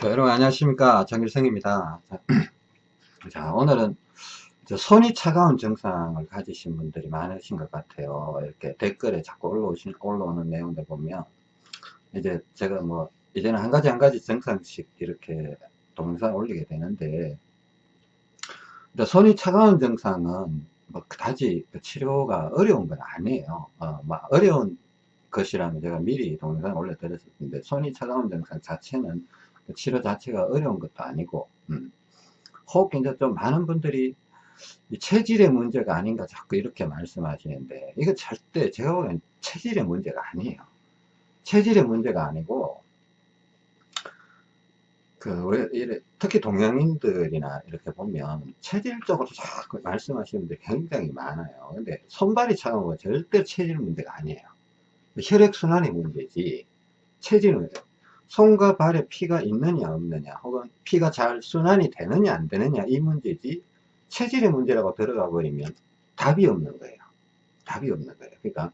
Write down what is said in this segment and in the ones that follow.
자, 여러분 안녕하십니까? 장길성입니다. 자, 자, 오늘은 손이 차가운 증상을 가지신 분들이 많으신 것 같아요. 이렇게 댓글에 자꾸 올라오신, 올라오는 내용들 보면 이제 제가 뭐 이제는 한 가지 한 가지 증상씩 이렇게 동영상 올리게 되는데 손이 차가운 증상은 뭐 그다지 그 치료가 어려운 건 아니에요. 어, 뭐 어려운 것이라면 제가 미리 동영상 올려드렸었는데 손이 차가운 증상 자체는 그 치료 자체가 어려운 것도 아니고 음. 혹 이제 좀 많은 분들이 체질의 문제가 아닌가 자꾸 이렇게 말씀하시는데 이거 절대 제가 보기엔 체질의 문제가 아니에요. 체질의 문제가 아니고 그 특히 동양인들이나 이렇게 보면 체질적으로 자꾸 말씀하시는 분들이 굉장히 많아요. 근데 손발이 차가운 건 절대 체질 문제가 아니에요. 혈액순환이 문제지 체질은 손과 발에 피가 있느냐 없느냐 혹은 피가 잘 순환이 되느냐 안 되느냐 이 문제지 체질의 문제라고 들어가 버리면 답이 없는 거예요. 답이 없는 거예요. 그러니까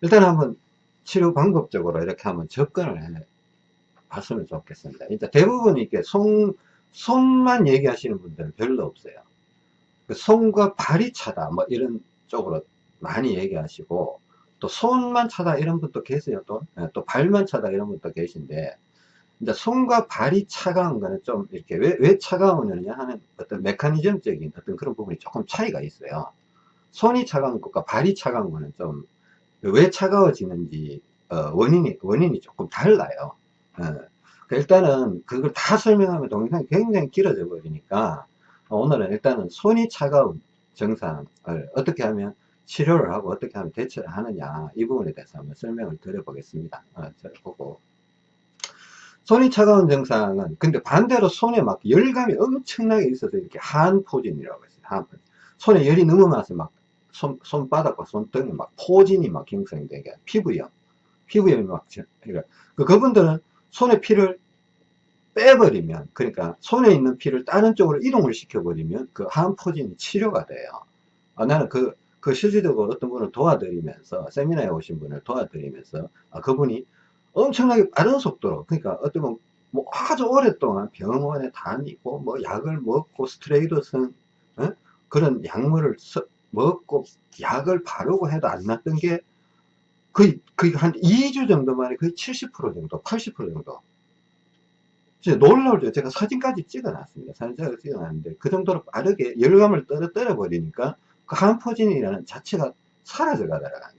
일단 한번 치료 방법적으로 이렇게 한번 접근을 해 봤으면 좋겠습니다. 일단 대부분 이렇게 손, 손만 얘기하시는 분들은 별로 없어요. 그 손과 발이 차다 뭐 이런 쪽으로 많이 얘기하시고 또 손만 차다 이런 분도 계세요. 또, 예, 또 발만 차다 이런 분도 계신데. 이제 손과 발이 차가운 거는 좀 이렇게 왜, 왜 차가우느냐 하는 어떤 메커니즘적인 어떤 그런 부분이 조금 차이가 있어요. 손이 차가운 것과 발이 차가운 거는 좀 왜 차가워지는지 어, 원인이 원인이 조금 달라요. 어. 일단은 그걸 다 설명하면 동영상이 굉장히 길어져 버리니까 오늘은 일단은 손이 차가운 증상을 어떻게 하면 치료를 하고 어떻게 하면 대처를 하느냐 이 부분에 대해서 한번 설명을 드려 보겠습니다. 어, 보고. 손이 차가운 증상은 근데 반대로 손에 막 열감이 엄청나게 있어서 이렇게 한 포진이라고 했어요 한 포진. 손에 열이 넘어나서 막 손, 손바닥과 손등에 막 포진이 막 형성되게 피부염. 피부염이 막 그러니까 그 그분들은 손에 피를 빼버리면 그러니까 손에 있는 피를 다른 쪽으로 이동을 시켜버리면 그 한 포진이 치료가 돼요. 아, 나는 그 그 실질적으로 어떤 분을 도와드리면서 세미나에 오신 분을 도와드리면서 아, 그분이 엄청나게 빠른 속도로 그러니까 어떤 뭐, 뭐 아주 오랫동안 병원에 다니고 뭐 약을 먹고 스트레이드슨 어? 그런 약물을 서, 먹고 약을 바르고 해도 안 낫던 게 거의, 거의 한 2주 정도 만에 거의 70% 정도 80% 정도 진짜 놀라울죠 제가 사진까지 찍어 놨습니다 사진 찍어 놨는데 그 정도로 빠르게 열감을 떨어뜨려 버리니까 그 한포진이라는 자체가 사라져 가더라는 거예요.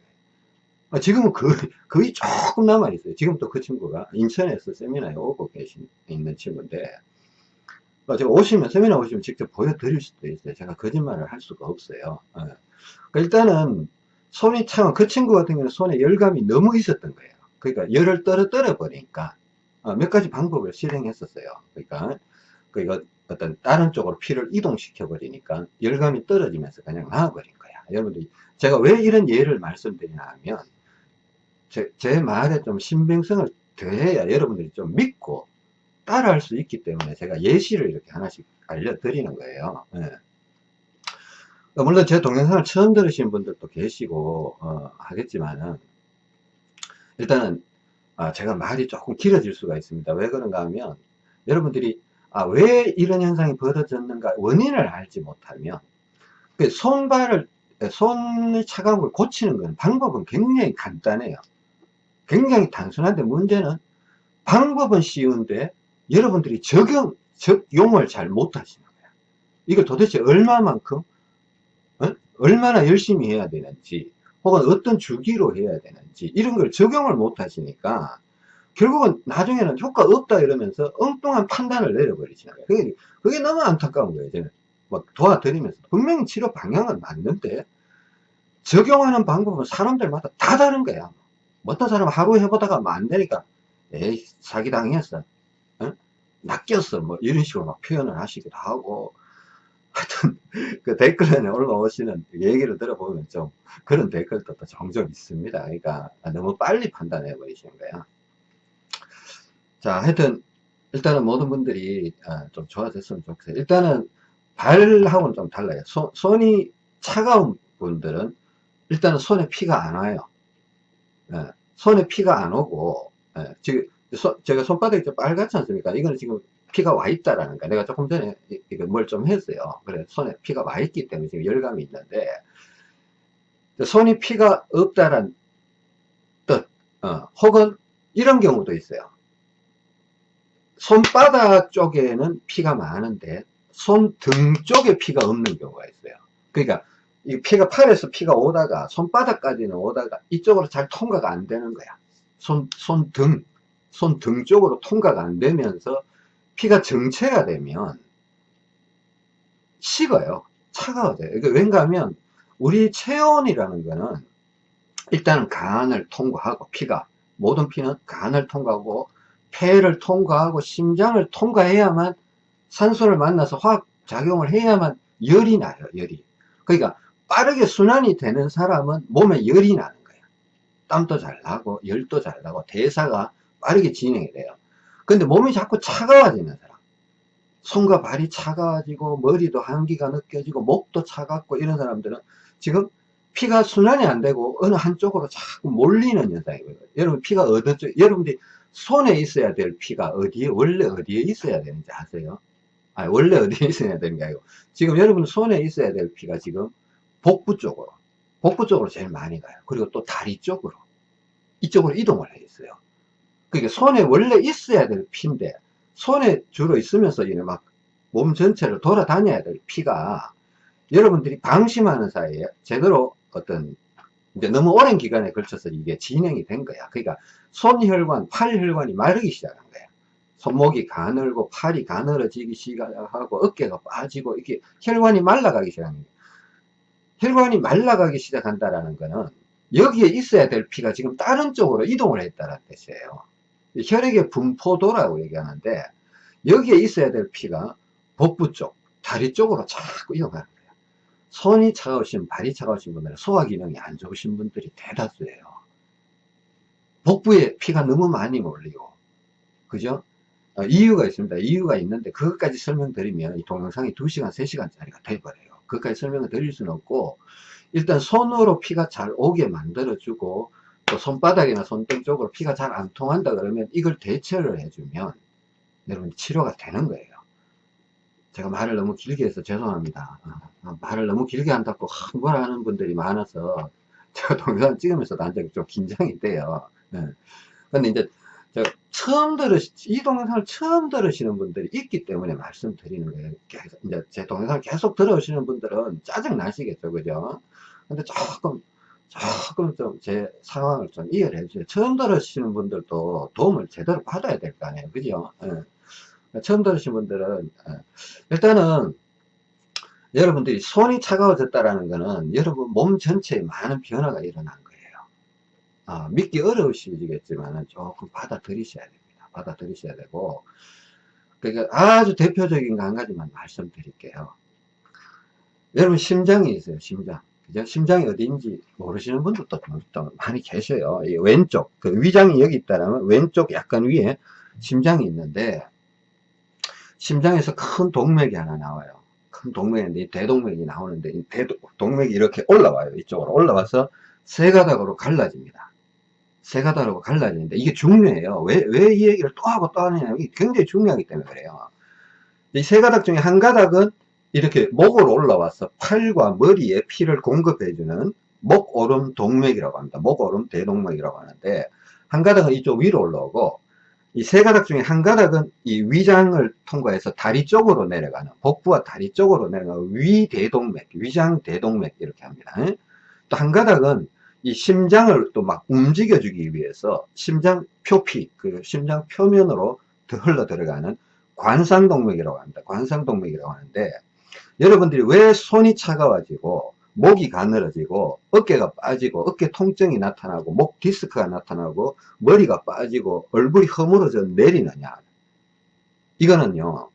아, 지금은 거의, 거의 조금 남아있어요. 지금 또 그 친구가 인천에서 세미나에 오고 계신, 있는 친구인데, 어, 제가 오시면, 세미나 오시면 직접 보여드릴 수도 있어요. 제가 거짓말을 할 수가 없어요. 어. 일단은, 손이 참, 그 친구 같은 경우는 손에 열감이 너무 있었던 거예요. 그러니까 열을 떨어뜨려 버리니까, 어, 몇 가지 방법을 실행했었어요. 그러니까, 그러니까 어떤 다른 쪽으로 피를 이동시켜 버리니까 열감이 떨어지면서 그냥 나와버린 거야. 여러분들 제가 왜 이런 예를 말씀드리냐 하면 제, 제 말에 좀 신빙성을 더해야 여러분들이 좀 믿고 따라할 수 있기 때문에 제가 예시를 이렇게 하나씩 알려드리는 거예요. 네. 물론 제 동영상을 처음 들으신 분들도 계시고 어, 하겠지만은 일단은 아, 제가 말이 조금 길어질 수가 있습니다. 왜 그런가 하면 여러분들이 아, 왜 이런 현상이 벌어졌는가 원인을 알지 못하면 그 손발을 손의 차가움을 고치는 건 방법은 굉장히 간단해요 굉장히 단순한데 문제는 방법은 쉬운데 여러분들이 적용 적용을 잘 못하시는 거예요 이걸 도대체 얼마만큼 어? 얼마나 열심히 해야 되는지 혹은 어떤 주기로 해야 되는지 이런 걸 적용을 못 하시니까 결국은 나중에는 효과 없다 이러면서 엉뚱한 판단을 내려버리시는 거예요. 그게, 그게 너무 안타까운 거예요. 저는 막 도와드리면서 분명히 치료 방향은 맞는데 적용하는 방법은 사람들마다 다 다른 거야. 어떤 사람은 하루 해보다가 뭐 안 되니까 에이 사기당했어. 어? 낚였어. 뭐 이런 식으로 막 표현을 하시기도 하고 하여튼 그 댓글에 올라오시는 얘기를 들어보면 좀 그런 댓글도 또 종종 있습니다. 그러니까 너무 빨리 판단해 버리시는 거야. 자, 하여튼, 일단은 모든 분들이 아, 좀 좋아졌으면 좋겠어요. 일단은, 발하고는 좀 달라요. 손, 손이 차가운 분들은 일단은 손에 피가 안 와요. 예, 손에 피가 안 오고, 예, 즉, 소, 제가 손바닥이 좀 빨갛지 않습니까? 이거는 지금 피가 와 있다라는 거. 내가 조금 전에 이거 뭘 좀 했어요. 그래 손에 피가 와 있기 때문에 지금 열감이 있는데 손이 피가 없다란 뜻, 어, 혹은 이런 경우도 있어요. 손바닥 쪽에는 피가 많은데 손등 쪽에 피가 없는 경우가 있어요. 그러니까 이 피가 팔에서 피가 오다가 손바닥까지는 오다가 이쪽으로 잘 통과가 안 되는 거야. 손, 손등, 손등 쪽으로 통과가 안 되면서 피가 정체가 되면 식어요. 차가워져요. 그러니까 왠가 하면 우리 체온이라는 거는 일단 간을 통과하고 피가 모든 피는 간을 통과하고 폐를 통과하고 심장을 통과해야만 산소를 만나서 화학 작용을 해야만 열이 나요 열이. 그러니까 빠르게 순환이 되는 사람은 몸에 열이 나는 거예요 땀도 잘 나고 열도 잘 나고 대사가 빠르게 진행이 돼요. 근데 몸이 자꾸 차가워지는 사람. 손과 발이 차가워지고 머리도 한기가 느껴지고 목도 차갑고 이런 사람들은 지금 피가 순환이 안 되고 어느 한쪽으로 자꾸 몰리는 현상이거든요. 여러분 피가 어느 쪽 여러분들이 손에 있어야 될 피가 어디에 원래 어디에 있어야 되는지 아세요? 아 원래 어디에 있어야 되는 게 아니고 지금 여러분 손에 있어야 될 피가 지금 복부 쪽으로 복부 쪽으로 제일 많이 가요 그리고 또 다리 쪽으로 이쪽으로 이동을 해 있어요 그러니까 손에 원래 있어야 될 피인데 손에 주로 있으면서 이제 막 몸 전체를 돌아다녀야 될 피가 여러분들이 방심하는 사이에 제대로 어떤 이제 너무 오랜 기간에 걸쳐서 이게 진행이 된 거야. 그러니까 손혈관, 팔혈관이 마르기 시작한 거야. 손목이 가늘고 팔이 가늘어지기 시작하고 어깨가 빠지고 이게 혈관이 말라가기 시작한 거야. 혈관이 말라가기 시작한다라는 거는 여기에 있어야 될 피가 지금 다른 쪽으로 이동을 했다는 뜻이에요. 혈액의 분포도라고 얘기하는데 여기에 있어야 될 피가 복부 쪽, 다리 쪽으로 자꾸 이동하는 거예요. 손이 차가우신 발이 차가우신 분들은 소화기능이 안 좋으신 분들이 대다수예요. 복부에 피가 너무 많이 몰리고 그죠? 어, 이유가 있습니다. 이유가 있는데 그것까지 설명드리면 이 동영상이 2시간 3시간짜리가 돼버려요. 그것까지 설명을 드릴 수는 없고 일단 손으로 피가 잘 오게 만들어 주고 또 손바닥이나 손등 쪽으로 피가 잘 안 통한다 그러면 이걸 대처를 해주면 여러분 치료가 되는 거예요 제가 말을 너무 길게 해서 죄송합니다. 어, 말을 너무 길게 한다고 흥분을 하는 분들이 많아서 제가 동영상 찍으면서 난좀 긴장이 돼요. 네. 근데 이제 처음 들으시, 이 동영상을 처음 들으시는 분들이 있기 때문에 말씀드리는 거예요. 계속, 이제 제 동영상을 계속 들어오시는 분들은 짜증 나시겠죠. 그죠? 근데 조금, 조금 좀 제 상황을 좀 이해를 해주세요. 처음 들으시는 분들도 도움을 제대로 받아야 될 거 아니에요. 그죠? 네. 처음 들으신 분들은 어, 일단은 여러분들이 손이 차가워졌다라는 것은 여러분 몸 전체에 많은 변화가 일어난 거예요. 아, 믿기 어려우시겠지만 조금 받아들이셔야 됩니다. 받아들이셔야 되고 그러니까 아주 대표적인 거 한 가지만 말씀드릴게요. 여러분 심장이 있어요. 심장. 그죠? 심장이 어디인지 모르시는 분들도 많이 계셔요. 왼쪽 그 위장이 여기 있다면 왼쪽 약간 위에 심장이 있는데 심장에서 큰 동맥이 하나 나와요. 큰 동맥인데 대동맥이 나오는데 이 대동맥이 이렇게 올라와요. 이쪽으로 올라와서 세 가닥으로 갈라집니다. 세 가닥으로 갈라지는데 이게 중요해요. 왜 왜 이 얘기를 또 하고 또 하느냐 이게 굉장히 중요하기 때문에 그래요. 이 세 가닥 중에 한 가닥은 이렇게 목으로 올라와서 팔과 머리에 피를 공급해주는 목오름 동맥이라고 합니다. 목오름 대동맥이라고 하는데 한 가닥은 이쪽 위로 올라오고 이 세 가닥 중에 한 가닥은 이 위장을 통과해서 다리 쪽으로 내려가는 복부와 다리 쪽으로 내려가는 위대동맥, 위장 대동맥 이렇게 합니다. 또 한 가닥은 이 심장을 또 막 움직여주기 위해서 심장 표피, 그 심장 표면으로 더 흘러 들어가는 관상동맥이라고 합니다. 관상동맥이라고 하는데 여러분들이 왜 손이 차가워지고 목이 가늘어지고 어깨가 빠지고 어깨 통증이 나타나고 목 디스크가 나타나고 머리가 빠지고 얼굴이 허물어져 내리느냐. 이거는요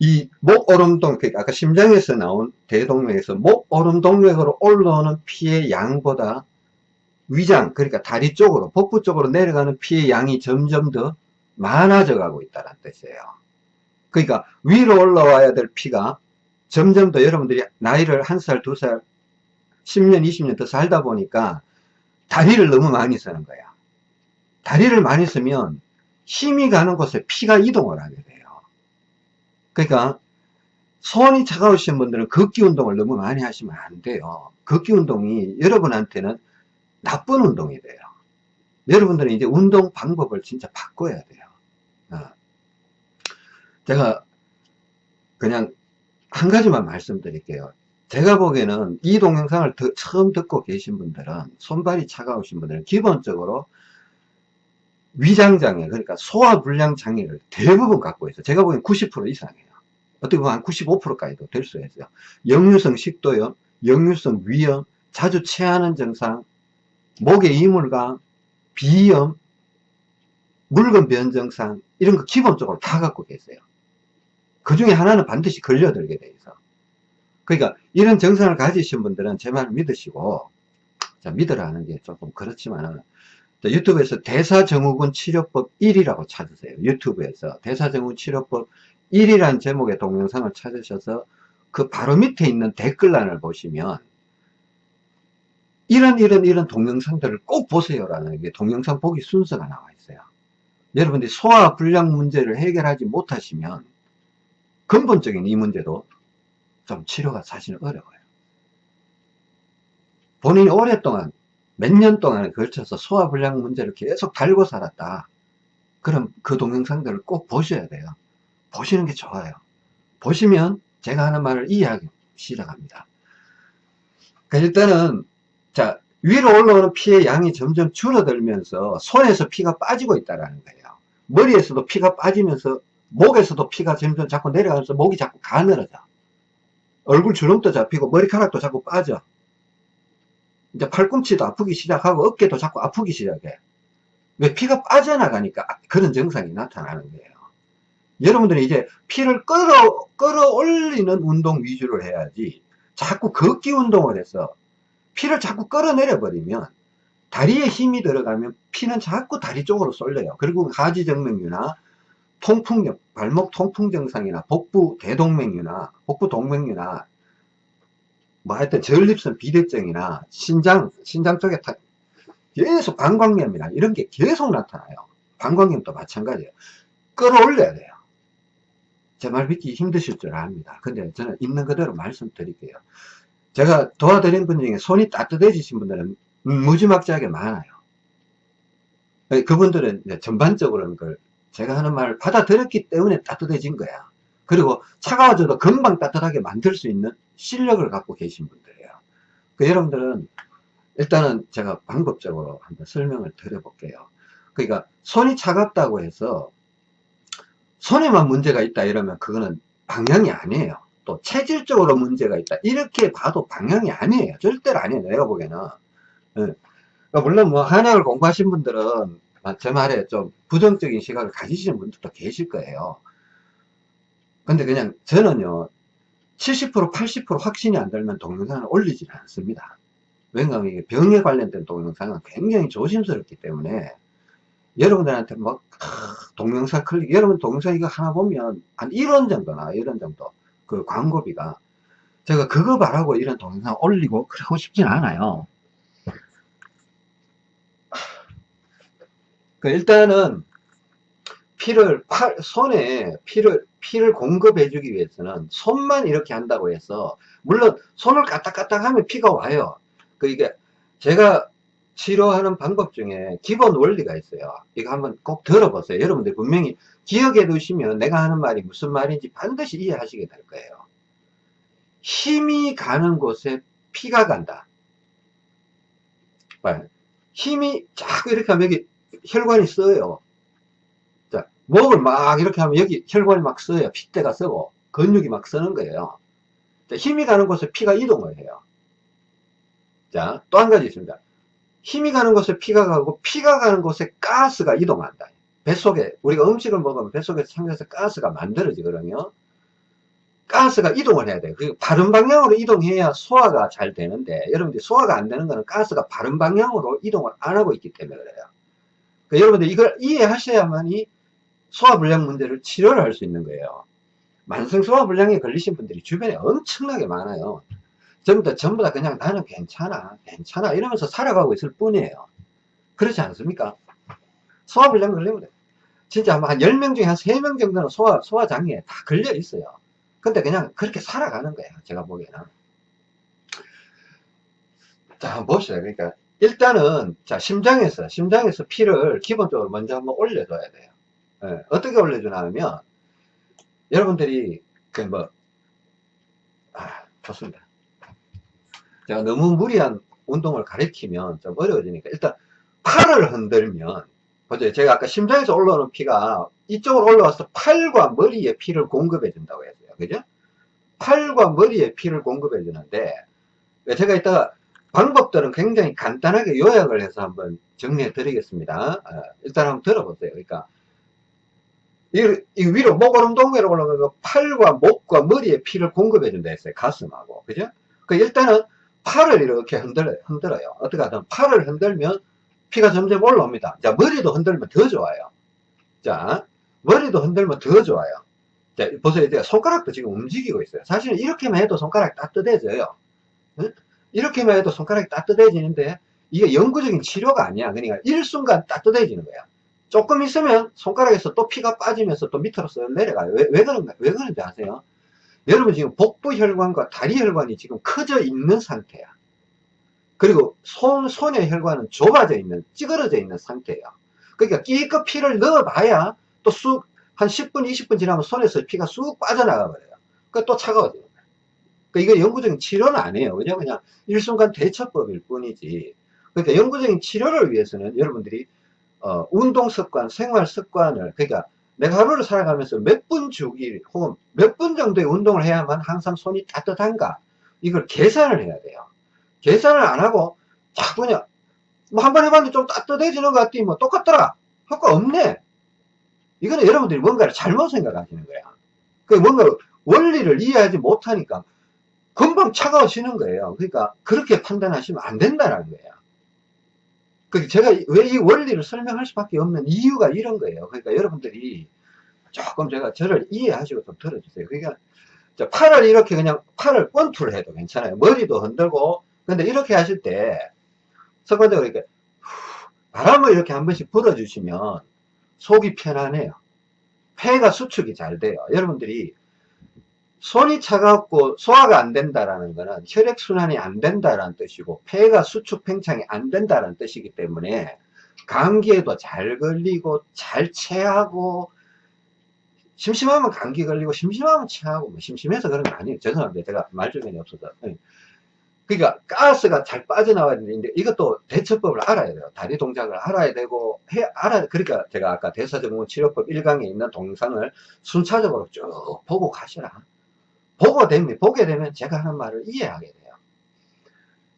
이 목오름동 그러니까 아까 심장에서 나온 대동맥에서 목오름동맥으로 올라오는 피의 양보다 위장 그러니까 다리 쪽으로 복부 쪽으로 내려가는 피의 양이 점점 더 많아져 가고 있다는 뜻이에요. 그러니까 위로 올라와야 될 피가 점점 더 여러분들이 나이를 한 살, 두 살, 10년, 20년 더 살다 보니까 다리를 너무 많이 쓰는 거야. 다리를 많이 쓰면 힘이 가는 곳에 피가 이동을 하게 돼요. 그러니까 손이 차가우신 분들은 걷기 운동을 너무 많이 하시면 안 돼요. 걷기 운동이 여러분한테는 나쁜 운동이 돼요. 여러분들은 이제 운동 방법을 진짜 바꿔야 돼요. 어. 제가 그냥 한 가지만 말씀드릴게요. 제가 보기에는 이 동영상을 더, 처음 듣고 계신 분들은 손발이 차가우신 분들은 기본적으로 위장장애 그러니까 소화불량 장애를 대부분 갖고 있어요. 제가 보기엔 90% 이상이에요. 어떻게 보면 한 95%까지도 될 수 있어요. 역류성 식도염, 역류성 위염, 자주 체하는 증상, 목의 이물감, 비염, 물건 변 증상 이런 거 기본적으로 다 갖고 계세요. 그 중에 하나는 반드시 걸려들게 돼 있어. 그러니까 이런 증상을 가지신 분들은 제 말을 믿으시고 자, 믿으라는 게 조금 그렇지만은 유튜브에서 대사증후군 치료법 1이라고 찾으세요. 유튜브에서 대사증후군 치료법 1이라는 제목의 동영상을 찾으셔서 그 바로 밑에 있는 댓글란을 보시면 이런 이런 이런 동영상들을 꼭 보세요라는 게 동영상 보기 순서가 나와 있어요. 여러분들이 소화 불량 문제를 해결하지 못하시면 근본적인 이 문제도 좀 치료가 사실은 어려워요. 본인이 오랫동안 몇 년 동안에 걸쳐서 소화불량 문제를 계속 달고 살았다. 그럼 그 동영상들을 꼭 보셔야 돼요. 보시는 게 좋아요. 보시면 제가 하는 말을 이해하기 시작합니다. 그러니까 일단은 자 위로 올라오는 피의 양이 점점 줄어들면서 손에서 피가 빠지고 있다는 거예요. 머리에서도 피가 빠지면서 목에서도 피가 점점 자꾸 내려가면서 목이 자꾸 가늘어져. 얼굴 주름도 잡히고 머리카락도 자꾸 빠져. 이제 팔꿈치도 아프기 시작하고 어깨도 자꾸 아프기 시작해. 왜 피가 빠져나가니까 그런 증상이 나타나는 거예요. 여러분들이 이제 피를 끌어, 끌어올리는 운동 위주로 해야지 자꾸 걷기 운동을 해서 피를 자꾸 끌어내려 버리면 다리에 힘이 들어가면 피는 자꾸 다리 쪽으로 쏠려요. 그리고 하지정맥류나 통풍, 발목 통풍 증상이나 복부 대동맥류나 복부 동맥류나 뭐 하여튼 전립선 비대증이나 신장, 신장 쪽에 타, 계속 방광염이나 이런 게 계속 나타나요. 방광염도 마찬가지예요. 끌어올려야 돼요. 제 말 믿기 힘드실 줄 압니다. 근데 저는 있는 그대로 말씀드릴게요. 제가 도와드린 분 중에 손이 따뜻해지신 분들은 무지막지하게 많아요. 그분들은 전반적으로는 그걸 제가 하는 말을 받아들였기 때문에 따뜻해진 거야. 그리고 차가워져도 금방 따뜻하게 만들 수 있는 실력을 갖고 계신 분들이에요. 그 여러분들은 일단은 제가 방법적으로 한번 설명을 드려볼게요. 그러니까 손이 차갑다고 해서 손에만 문제가 있다 이러면 그거는 방향이 아니에요. 또 체질적으로 문제가 있다 이렇게 봐도 방향이 아니에요. 절대로 아니에요. 내가 보기에는. 예. 그러니까 물론 뭐 한약을 공부하신 분들은 제 말에 좀 부정적인 시각을 가지시는 분들도 계실 거예요. 근데 그냥 저는요 70% 80% 확신이 안 들면 동영상을 올리지는 않습니다 왜냐하면 이게 병에 관련된 동영상은 굉장히 조심스럽기 때문에 여러분들한테 막 동영상 클릭 여러분 동영상 이거 하나 보면 한 1원 정도 나 1원 정도 그 광고비가 제가 그거 바라고 이런 동영상 올리고 그러고 싶진 않아요 그 일단은 피를 팔, 손에 피를 피를 공급해 주기 위해서는 손만 이렇게 한다고 해서 물론 손을 까딱까딱 하면 피가 와요. 그 이게 제가 치료하는 방법 중에 기본 원리가 있어요. 이거 한번 꼭 들어보세요. 여러분들 분명히 기억해 두시면 내가 하는 말이 무슨 말인지 반드시 이해하시게 될 거예요. 힘이 가는 곳에 피가 간다. 힘이 자꾸 이렇게 하면 여기 혈관이 써요 목을 막 이렇게 하면 여기 혈관이 막 써요. 핏대가 쓰고 근육이 막 쓰는 거예요. 힘이 가는 곳에 피가 이동을 해요. 자, 또 한 가지 있습니다. 힘이 가는 곳에 피가 가고 피가 가는 곳에 가스가 이동한다. 뱃속에 우리가 음식을 먹으면 뱃속에 상에서 가스가 만들어지거든요. 가스가 이동을 해야 돼요. 그 바른 방향으로 이동해야 소화가 잘 되는데 여러분들 소화가 안 되는 거는 가스가 바른 방향으로 이동을 안 하고 있기 때문에 그래요. 그러니까 여러분들 이걸 이해하셔야만이 소화불량 문제를 치료를 할 수 있는 거예요. 만성 소화불량에 걸리신 분들이 주변에 엄청나게 많아요. 전부 다, 전부 다 그냥 나는 괜찮아, 괜찮아 이러면서 살아가고 있을 뿐이에요. 그렇지 않습니까? 소화불량 걸리면 돼. 진짜 아마 한 10명 중에 한 3명 정도는 소화, 소화장애에 다 걸려 있어요. 근데 그냥 그렇게 살아가는 거예요. 제가 보기에는. 자, 한번 봅시다. 그러니까, 일단은, 자, 심장에서, 심장에서 피를 기본적으로 먼저 한번 올려줘야 돼요. 예, 어떻게 올려주나 하면, 여러분들이, 그 뭐, 아, 좋습니다. 제가 너무 무리한 운동을 가리키면 좀 어려워지니까, 일단, 팔을 흔들면, 보죠. 제가 아까 심장에서 올라오는 피가 이쪽으로 올라와서 팔과 머리에 피를 공급해 준다고 했어요. 그죠? 팔과 머리에 피를 공급해 주는데, 제가 이따가 방법들은 굉장히 간단하게 요약을 해서 한번 정리해 드리겠습니다. 아, 일단 한번 들어보세요. 그러니까 이, 이 위로 목오름 동맥으로 올라가고 팔과 목과 머리에 피를 공급해 준다 했어요. 가슴하고. 그죠? 그 일단은 팔을 이렇게 흔들어요. 흔들어요. 어떻게 하든 팔을 흔들면 피가 점점 올라옵니다. 자, 머리도 흔들면 더 좋아요. 자, 머리도 흔들면 더 좋아요. 자, 보세요. 이제 손가락도 지금 움직이고 있어요. 사실은 이렇게만 해도 손가락이 따뜻해져요. 응? 이렇게만 해도 손가락이 따뜻해지는데 이게 영구적인 치료가 아니야. 그러니까 일순간 따뜻해지는 거야. 조금 있으면 손가락에서 또 피가 빠지면서 또 밑으로 쓱 내려가요. 왜, 왜 그런가? 왜 그런지 아세요? 여러분 지금 복부 혈관과 다리 혈관이 지금 커져 있는 상태야. 그리고 손, 손의 혈관은 좁아져 있는, 찌그러져 있는 상태예요. 그러니까 끼껏 피를 넣어봐야 또 쑥, 한 10분, 20분 지나면 손에서 피가 쑥 빠져나가 버려요. 그또 차가워져요. 그러니까 이거 영구적인 치료는 아니에요. 그냥 그냥 일순간 대처법일 뿐이지. 그러니까 영구적인 치료를 위해서는 여러분들이 어, 운동 습관, 생활 습관을 그러니까 내가 하루를 살아가면서 몇 분 주기 혹은 몇 분 정도의 운동을 해야만 항상 손이 따뜻한가 이걸 계산을 해야 돼요. 계산을 안 하고 자꾸 그냥 뭐 한 번 해봤는데 좀 따뜻해지는 것 같더니 뭐 똑같더라. 효과 없네. 이거는 여러분들이 뭔가를 잘못 생각하시는 거야. 그 뭔가 원리를 이해하지 못하니까 금방 차가워지는 거예요. 그러니까 그렇게 판단하시면 안 된다는 거예요. 그 제가 왜 이 원리를 설명할 수밖에 없는 이유가 이런 거예요. 그러니까 여러분들이 조금 제가 저를 이해하시고 좀 들어주세요. 그러니까 팔을 이렇게 그냥 팔을 권투를 해도 괜찮아요. 머리도 흔들고 근데 이렇게 하실 때 습관적으로 이렇게 바람을 이렇게 한 번씩 불어주시면 속이 편안해요. 폐가 수축이 잘 돼요. 여러분들이 손이 차갑고 소화가 안 된다라는 것은 혈액순환이 안 된다라는 뜻이고 폐가 수축 팽창이 안 된다라는 뜻이기 때문에 감기에도 잘 걸리고 잘 체하고 심심하면 감기 걸리고 심심하면 체하고 뭐 심심해서 그런 거 아니에요. 죄송합니다. 제가 말주변이 없어서. 네. 그러니까 가스가 잘 빠져나와야 되는데 이것도 대처법을 알아야 돼요. 다리 동작을 알아야 되고 해 알아 그러니까 제가 아까 대사증후 치료법 1강에 있는 동상을 순차적으로 쭉 보고 가시라 보고 되면, 보게 되면 제가 하는 말을 이해하게 돼요.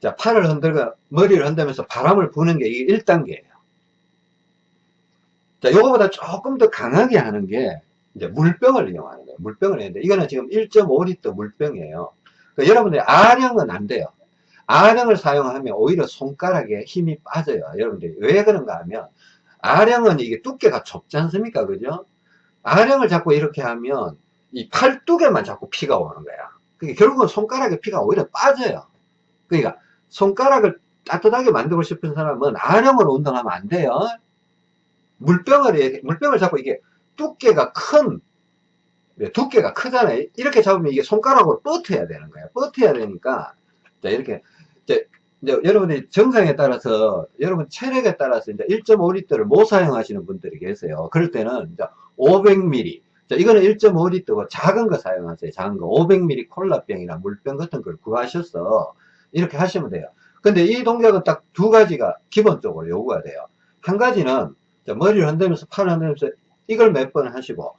자, 팔을 흔들고 머리를 흔들면서 바람을 부는 게 이게 1단계예요. 자, 요거보다 조금 더 강하게 하는 게 이제 물병을 이용하는 거예요. 물병을 했는데 이거는 지금 1.5리터 물병이에요. 그러니까 여러분들이 아령은 안 돼요. 아령을 사용하면 오히려 손가락에 힘이 빠져요. 여러분들이 왜 그런가 하면 아령은 이게 두께가 좁지 않습니까? 그죠? 아령을 자꾸 이렇게 하면 이 팔뚝에만 자꾸 피가 오는 거야. 그러니까 결국은 손가락에 피가 오히려 빠져요. 그러니까 손가락을 따뜻하게 만들고 싶은 사람은 아령으로 운동하면 안 돼요. 물병을, 물병을 잡고 이게 두께가 큰, 네, 두께가 크잖아요. 이렇게 잡으면 이게 손가락으로 뻗어야 되는 거예요. 뻗어야 되니까, 자, 이렇게, 이제, 이제 여러분이 정상에 따라서, 여러분 체력에 따라서 이제 1.5리터를 못 사용하시는 분들이 계세요. 그럴 때는 이제 500ml, 자, 이거는 1.5리터고 작은 거 사용하세요. 작은 거. 500ml 콜라병이나 물병 같은 걸 구하셔서 이렇게 하시면 돼요. 근데 이 동작은 딱 두 가지가 기본적으로 요구가 돼요. 한 가지는 머리를 흔들면서 팔을 흔들면서 이걸 몇 번 하시고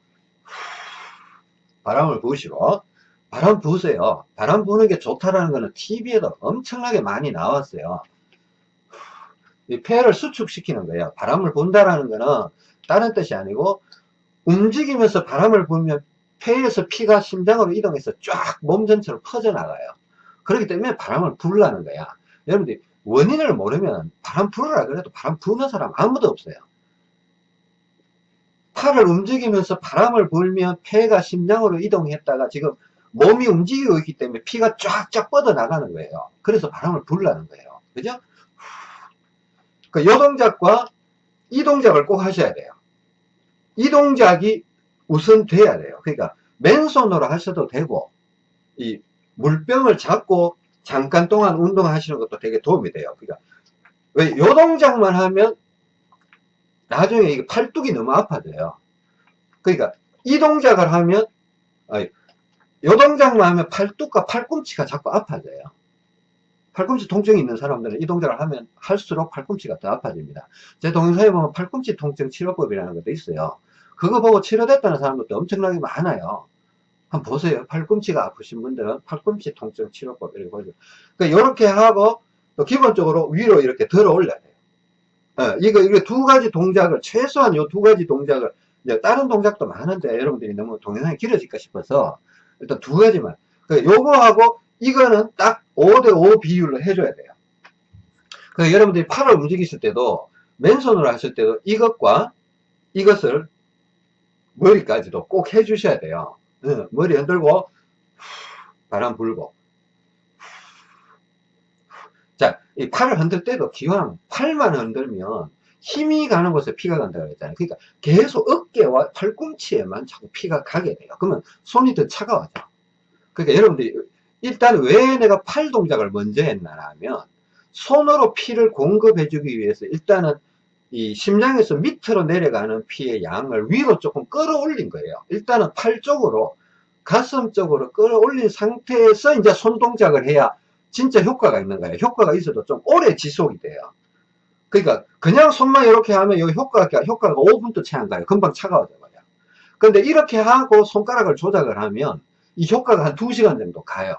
바람을 부으시고 바람 부으세요. 바람 부는 게 좋다라는 거는 TV에도 엄청나게 많이 나왔어요. 이 폐를 수축시키는 거예요. 바람을 분다라는 거는 다른 뜻이 아니고 움직이면서 바람을 불면 폐에서 피가 심장으로 이동해서 쫙 몸 전체로 퍼져나가요. 그렇기 때문에 바람을 불라는 거야. 여러분들이 원인을 모르면 바람 불으라 그래도 바람 부는 사람 아무도 없어요. 팔을 움직이면서 바람을 불면 폐가 심장으로 이동했다가 지금 몸이 움직이고 있기 때문에 피가 쫙쫙 뻗어나가는 거예요. 그래서 바람을 불라는 거예요. 그죠? 그 요동작과 이 동작을 꼭 하셔야 돼요. 이 동작이 우선 돼야 돼요. 그러니까 맨손으로 하셔도 되고 이 물병을 잡고 잠깐 동안 운동하시는 것도 되게 도움이 돼요. 그러니까 왜 요 동작만 하면 나중에 이게 팔뚝이 너무 아파져요. 그러니까 이 동작을 하면 아니, 요 동작만 하면 팔뚝과 팔꿈치가 자꾸 아파져요. 팔꿈치 통증이 있는 사람들은 이 동작을 하면 할수록 팔꿈치가 더 아파집니다. 제 동영상에 보면 팔꿈치 통증 치료법이라는 것도 있어요. 그거 보고 치료됐다는 사람들도 엄청나게 많아요. 한번 보세요. 팔꿈치가 아프신 분들은 팔꿈치 통증 치료법 이렇게 보죠. 그러니까 이렇게 하고 또 기본적으로 위로 이렇게 들어 올려야 돼요. 어, 이거 이거 두 가지 동작을 최소한 요 두 가지 동작을 이제 다른 동작도 많은데 여러분들이 너무 동영상이 길어질까 싶어서 일단 두 가지만. 그러니까 요거하고 이거는 딱 5대5 비율로 해줘야 돼요. 그 여러분들이 팔을 움직이실 때도 맨손으로 하실 때도 이것과 이것을 머리까지도 꼭 해주셔야 돼요. 네, 머리 흔들고 바람 불고 자, 이 팔을 흔들 때도 기왕 팔만 흔들면 힘이 가는 곳에 피가 간다고 했잖아요. 그러니까 계속 어깨와 팔꿈치에만 자꾸 피가 가게 돼요. 그러면 손이 더 차가워져. 그러니까 여러분들이 일단 왜 내가 팔 동작을 먼저 했나 하면 손으로 피를 공급해 주기 위해서 일단은 이 심장에서 밑으로 내려가는 피의 양을 위로 조금 끌어올린 거예요. 일단은 팔 쪽으로 가슴 쪽으로 끌어올린 상태에서 이제 손 동작을 해야 진짜 효과가 있는 거예요. 효과가 있어도 좀 오래 지속이 돼요. 그러니까 그냥 손만 이렇게 하면 이 효과가 효과가 5분도 채 안 가요. 금방 차가워져 버려. 근데 이렇게 하고 손가락을 조작을 하면 이 효과가 한 2시간 정도 가요.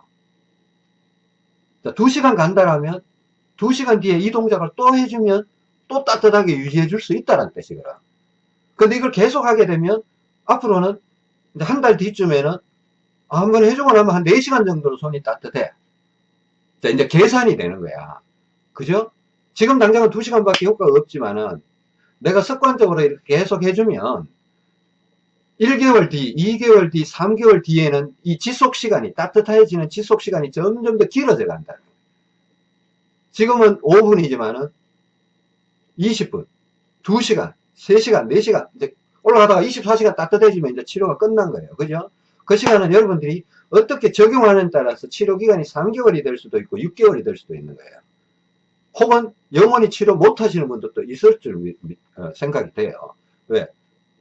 2시간 간다라면 2시간 뒤에 이 동작을 또 해주면 또 따뜻하게 유지해 줄 수 있다는 뜻이거든. 근데 이걸 계속 하게 되면 앞으로는 한 달 뒤쯤에는 아, 한번 해주고 나면 한 4시간 정도로 손이 따뜻해. 자, 이제 계산이 되는 거야. 그죠? 지금 당장은 2시간밖에 효과가 없지만은 내가 습관적으로 이렇게 계속 해주면 1개월 뒤, 2개월 뒤, 3개월 뒤에는 이 지속 시간이 따뜻해지는 지속 시간이 점점 더 길어져 간다. 지금은 5분이지만 은 20분, 2시간, 3시간, 4시간, 이제 올라가다가 24시간 따뜻해지면 이제 치료가 끝난 거예요. 그죠? 그 시간은 여러분들이 어떻게 적용하는 따라서 치료 기간이 3개월이 될 수도 있고 6개월이 될 수도 있는 거예요. 혹은 영원히 치료 못 하시는 분들도 있을 줄 어, 생각이 돼요. 왜?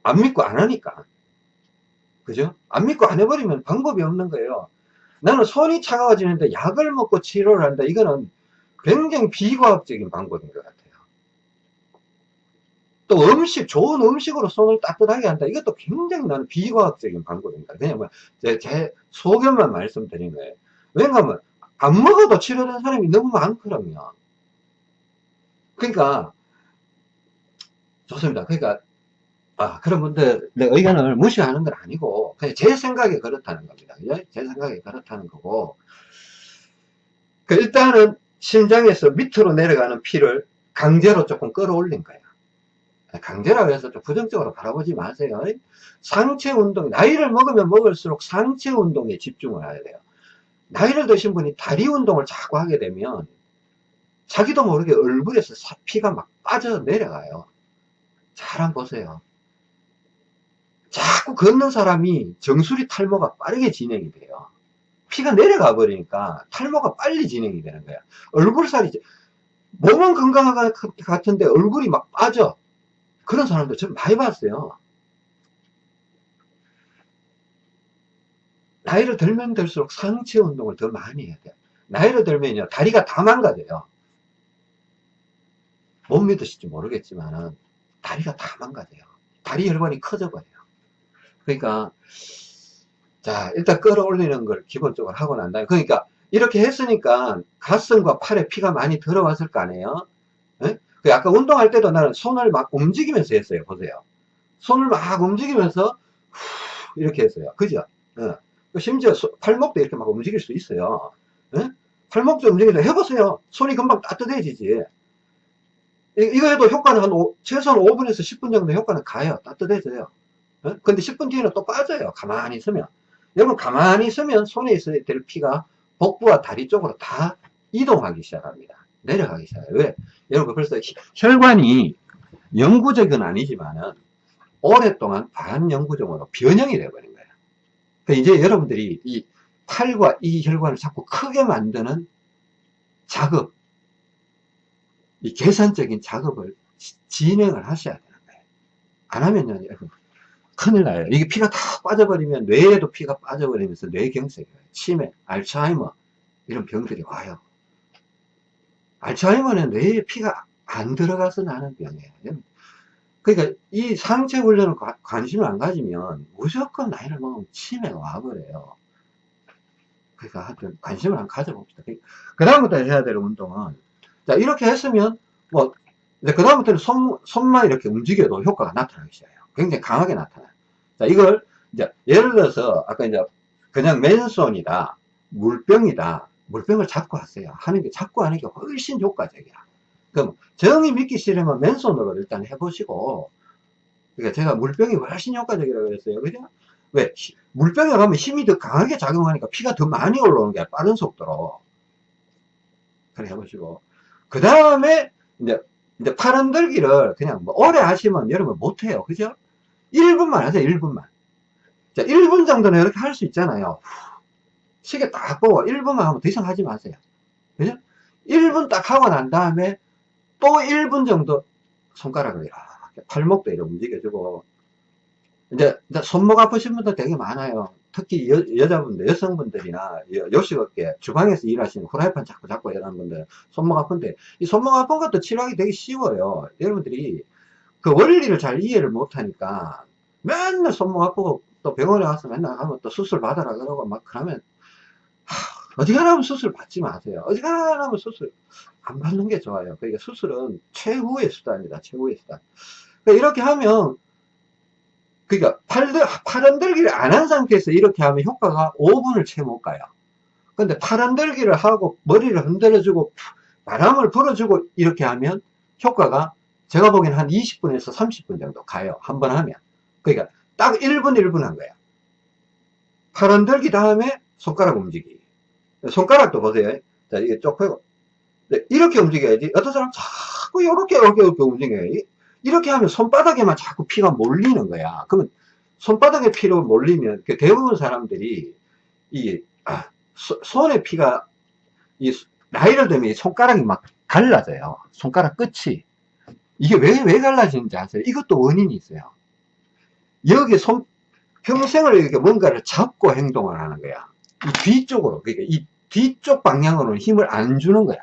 안 믿고 안 하니까. 그죠? 안 믿고 안 해버리면 방법이 없는 거예요. 나는 손이 차가워지는데 약을 먹고 치료를 한다. 이거는 굉장히 비과학적인 방법인 것 같아요. 또 음식, 좋은 음식으로 손을 따뜻하게 한다. 이것도 굉장히 나는 비과학적인 방법입니다. 그냥 뭐, 제, 제 소견만 말씀드린 거예요. 왜냐하면, 안 먹어도 치료된 사람이 너무 많거든요. 그러니까, 좋습니다. 그러니까, 아, 그런 분들의 의견을 무시하는 건 아니고, 그냥 제 생각에 그렇다는 겁니다. 그죠? 제 생각에 그렇다는 거고, 그 일단은 심장에서 밑으로 내려가는 피를 강제로 조금 끌어올린 거예요. 강제라고 해서 좀 부정적으로 바라보지 마세요. 상체 운동, 나이를 먹으면 먹을수록 상체 운동에 집중을 해야 돼요. 나이를 드신 분이 다리 운동을 자꾸 하게 되면 자기도 모르게 얼굴에서 피가 막 빠져 내려가요. 잘 한번 보세요. 자꾸 걷는 사람이 정수리 탈모가 빠르게 진행이 돼요. 피가 내려가 버리니까 탈모가 빨리 진행이 되는 거야. 얼굴살이, 몸은 건강한 것 같은데 얼굴이 막 빠져. 그런 사람들 저는 많이 봤어요. 나이를 들면 들수록 상체 운동을 더 많이 해야 돼요. 나이를 들면요, 다리가 다 망가져요. 못 믿으실지 모르겠지만, 다리가 다 망가져요. 다리 혈관이 커져버려요. 그러니까, 자, 일단 끌어올리는 걸 기본적으로 하고 난 다음에, 그러니까, 이렇게 했으니까 가슴과 팔에 피가 많이 들어왔을 거 아니에요? 네? 그 아까 운동할 때도 나는 손을 막 움직이면서 했어요. 보세요. 손을 막 움직이면서 후 이렇게 했어요. 그죠? 어. 심지어 팔목도 이렇게 막 움직일 수 있어요. 어? 팔목도 움직이서 해보세요. 손이 금방 따뜻해지지. 이, 거 해도 효과는 한 오, 최소한 5분에서 10분 정도 효과는 가요. 따뜻해져요. 어? 근데 10분 뒤에는 또 빠져요. 가만히 있으면. 여러분 가만히 있으면 손에 있어야 될 피가 복부와 다리 쪽으로 다 이동하기 시작합니다. 내려가기 시작해요. 왜? 여러분 벌써 혈관이 영구적은 아니지만은 오랫동안 반영구적으로 변형이 되어버린 거예요. 그러니까 이제 여러분들이 이 탈과 이 혈관을 자꾸 크게 만드는 작업, 이 계산적인 작업을 진행을 하셔야 되는 거예요. 안 하면요, 큰일 나요. 이게 피가 다 빠져버리면 뇌에도 피가 빠져버리면서 뇌경색이 와요. 치매, 알츠하이머 이런 병들이 와요. 알츠하이머는 뇌에 피가 안 들어가서 나는 병이에요. 그러니까 이 상체 훈련을 관심을 안 가지면 무조건 나이를 먹으면 치매가 와버려요. 그러니까 하여튼 관심을 안 가져봅시다. 그 다음부터 해야 될 운동은 자 이렇게 했으면 뭐 이제 그 다음부터는 손, 손만 이렇게 움직여도 효과가 나타나기 시작해요. 굉장히 강하게 나타나요. 자 이걸 이제 예를 들어서 아까 이제 그냥 맨손이다 물병이다 물병을 잡고 하세요. 하는 게 잡고 하는 게 훨씬 효과적이야. 그럼 정이 믿기 싫으면 맨손으로 일단 해보시고 그러니까 제가 물병이 훨씬 효과적이라고 그랬어요. 그죠? 왜? 물병에 가면 힘이 더 강하게 작용하니까 피가 더 많이 올라오는 게 빠른 속도로. 그래 해보시고. 그 다음에, 이제, 이제 팔 흔들기를 그냥 뭐 오래 하시면 여러분 못해요. 그죠? 1분만 하세요, 1분만. 자, 1분 정도는 이렇게 할 수 있잖아요. 시계 딱 보고 1분만 하면 더 이상 하지 마세요. 그죠? 1분 딱 하고 난 다음에 또 1분 정도 손가락을 이렇게 팔목도 이렇게 움직여주고 이제, 손목 아프신 분들 되게 많아요. 특히 여, 여자분들, 여성분들이나 요식업계, 주방에서 일하시는 후라이팬 자꾸 잡고 이러는 분들 손목 아픈데 이 손목 아픈 것도 치료하기 되게 쉬워요. 여러분들이 그 원리를 잘 이해를 못하니까 맨날 손목 아프고 또 병원에 가서 맨날 가면 또 수술 받아라 그러고 막 그러면 어지간하면 수술 받지 마세요. 어지간하면 수술 안 받는 게 좋아요. 그러니까 수술은 최후의 수단이다. 최후의 수단. 그러니까 이렇게 하면 그러니까 팔, 팔 흔들기를 안 한 상태에서 이렇게 하면 효과가 5분을 채 못 가요. 근데 팔 흔들기를 하고 머리를 흔들어주고 바람을 불어주고 이렇게 하면 효과가 제가 보기엔 한 20분에서 30분 정도 가요. 한 번 하면. 그러니까 딱 1분 1분 한 거야. 팔 흔들기 다음에 손가락 움직이기. 손가락도 보세요. 자, 이게 쪽 펴고. 네, 이렇게 움직여야지. 어떤 사람 자꾸 이렇게, 이렇게, 이렇게 움직여요. 이렇게 하면 손바닥에만 자꾸 피가 몰리는 거야. 그러면 손바닥에 피로 몰리면 그 대부분 사람들이 이 아, 소, 손에 피가 이 나이를 들면 손가락이 막 갈라져요. 손가락 끝이 이게 왜 왜 갈라지는지 아세요? 이것도 원인이 있어요. 여기 손 평생을 이렇게 뭔가를 잡고 행동을 하는 거야. 이 뒤쪽으로 그러니까 이 뒤쪽 방향으로는 힘을 안 주는 거야.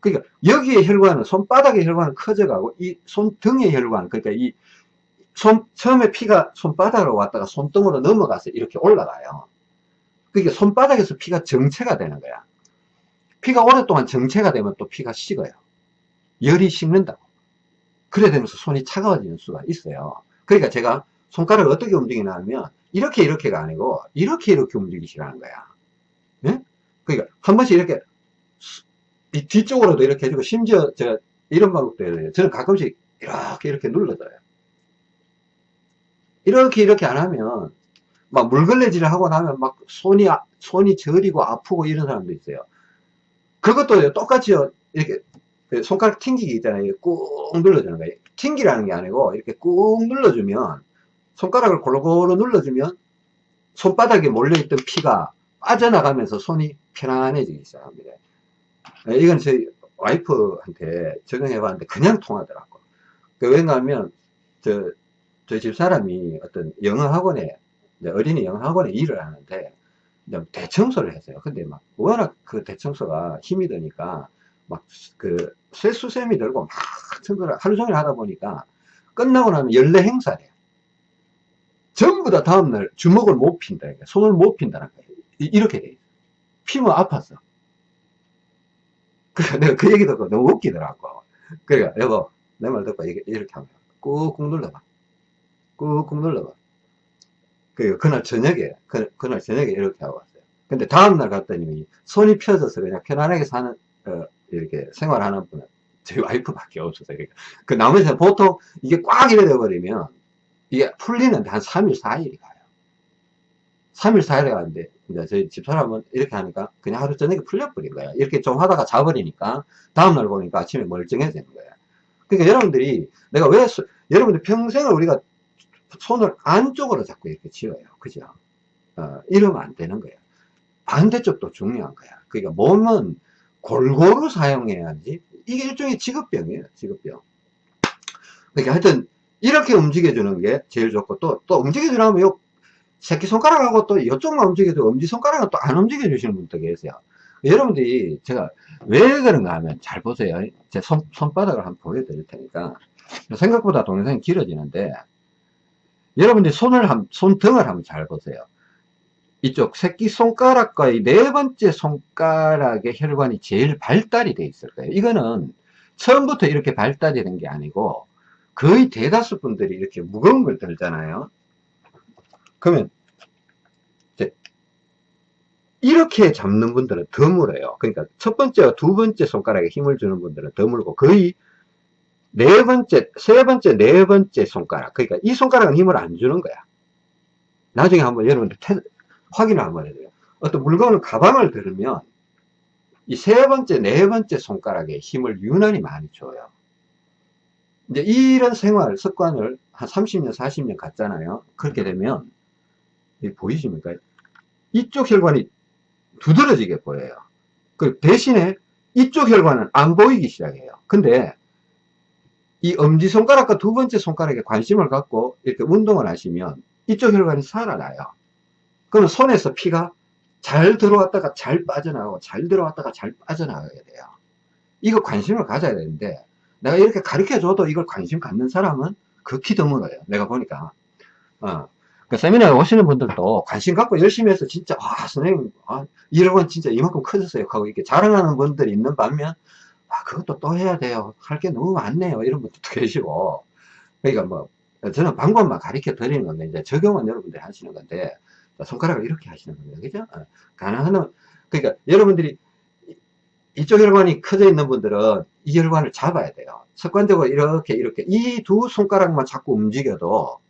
그러니까 여기에 혈관은 손바닥의 혈관은 커져가고 이 손등의 혈관 그러니까 이 손, 처음에 피가 손바닥으로 왔다가 손등으로 넘어가서 이렇게 올라가요. 그러니까 손바닥에서 피가 정체가 되는 거야. 피가 오랫동안 정체가 되면 또 피가 식어요. 열이 식는다고. 그래 되면서 손이 차가워지는 수가 있어요. 그러니까 제가 손가락을 어떻게 움직이냐 하면 이렇게 이렇게가 아니고 이렇게 이렇게 움직이시라는 거야. 네? 그러니까 한 번씩 이렇게 이 뒤쪽으로도 이렇게 해주고 심지어 제가 이런 방법도 해요. 저는 가끔씩 이렇게 이렇게 눌러줘요. 이렇게 이렇게 안 하면 막 물걸레질을 하고 나면 막 손이 아, 손이 저리고 아프고 이런 사람도 있어요. 그것도 똑같이요. 이렇게 그 손가락 튕기기 있잖아요. 꾹 눌러주는 거예요. 튕기라는 게 아니고 이렇게 꾹 눌러주면 손가락을 골고루 눌러주면 손바닥에 몰려있던 피가 빠져나가면서 손이 편안해지기 시작합니다. 네, 이건 저희 와이프한테 적용해 봤는데 그냥 통하더라고. 그 왜냐 하면 저, 저희 집 사람이 어떤 영어 학원에 어린이 영어 학원에 일을 하는데 대청소를 했어요. 근데 막 워낙 그 대청소가 힘이 드니까 막 그 쇠수셈이 들고 막 청소를 하루 종일 하다 보니까 끝나고 나면 연례 행사래. 전부 다 다음날 주먹을 못 핀다. 손을 못 핀다는 거예요. 이렇게 돼. 피면 아팠어. 그, 내가 그 얘기 듣고 너무 웃기더라고. 그러니까, 여보, 내 말 듣고 이렇게, 하면 꾹꾹 눌러봐. 꾹꾹 눌러봐. 그, 그날 저녁에, 그, 그날 저녁에 이렇게 하고 왔어요. 근데 다음날 갔더니 손이 펴져서 그냥 편안하게 사는, 어, 이렇게 생활하는 분은 저희 와이프밖에. 그러니까 그 나머지는 보통 이게 꽉 이래 돼버리면 이게 풀리는데 한 3일, 4일이 가요. 3일, 4일에 가는데 이제 저희 집사람은 이렇게 하니까 그냥 하루 저녁에 풀려버린 거야. 이렇게 좀 하다가 자버리니까 다음날 보니까 아침에 멀쩡해지는 거야. 그러니까 여러분들이 내가 왜 소- 여러분들 평생을 우리가 손을 안쪽으로 자꾸 이렇게 쥐어요 그죠 어, 이러면 안 되는 거예요 반대쪽도 중요한 거야 그러니까 몸은 골고루 사용해야지 이게 일종의 직업병이에요 직업병. 그러니까 하여튼 이렇게 움직여주는 게 제일 좋고 또 또 움직여주려면 요 새끼손가락하고 또 이쪽만 움직여도 엄지손가락은 또 안 움직여 주시는 분도 계세요. 여러분들이 제가 왜 그런가 하면 잘 보세요. 제 손, 손바닥을 한번 보여드릴 테니까. 생각보다 동영상이 길어지는데 여러분들이 손을 한, 손등을 한번 잘 보세요 이쪽 새끼손가락과 이네 번째 손가락의 혈관이 제일 발달이 돼 있을 거예요 이거는 처음부터 이렇게 발달이 된 게 아니고 거의 대다수 분들이 이렇게 무거운 걸 들잖아요 그러면 이렇게 잡는 분들은 더 물어요. 그러니까 첫 번째와 두 번째 손가락에 힘을 주는 분들은 더 물고 거의 네 번째, 세 번째, 네 번째 손가락. 그러니까 이 손가락은 힘을 안 주는 거야. 나중에 한번 여러분들 테, 확인을 한번 해줘요. 어떤 물건을 가방을 들으면 이 세 번째, 네 번째 손가락에 힘을 유난히 많이 줘요. 이제 이런 생활, 습관을 한 30년, 40년 갔잖아요. 그렇게 되면 이 보이십니까? 이쪽 혈관이 두드러지게 보여요. 그 대신에 이쪽 혈관은 안 보이기 시작해요. 근데 이 엄지손가락과 두 번째 손가락에 관심을 갖고 이렇게 운동을 하시면 이쪽 혈관이 살아나요. 그러면 손에서 피가 잘 들어왔다가 잘 빠져나가고 잘 들어왔다가 잘 빠져나가게 돼요. 이거 관심을 가져야 되는데 내가 이렇게 가르쳐 줘도 이걸 관심 갖는 사람은 극히 드물어요. 내가 보니까. 어. 그 세미나에 오시는 분들도 관심 갖고 열심히 해서 진짜 아 선생님 아, 이런 진짜 이만큼 커졌어요 하고 이렇게 자랑하는 분들이 있는 반면 아 그것도 또 해야 돼요 할 게 너무 많네요 이런 분들도 계시고 그러니까 뭐 저는 방법만 가르쳐 드리는 건데 이제 적용은 여러분들이 하시는 건데 손가락을 이렇게 하시는 겁니다 그죠 어, 가능한 그러니까 여러분들이 이쪽 혈관이 커져 있는 분들은 이 혈관을 잡아야 돼요 습관적으로 이렇게 이렇게 이 두 손가락만 자꾸 움직여도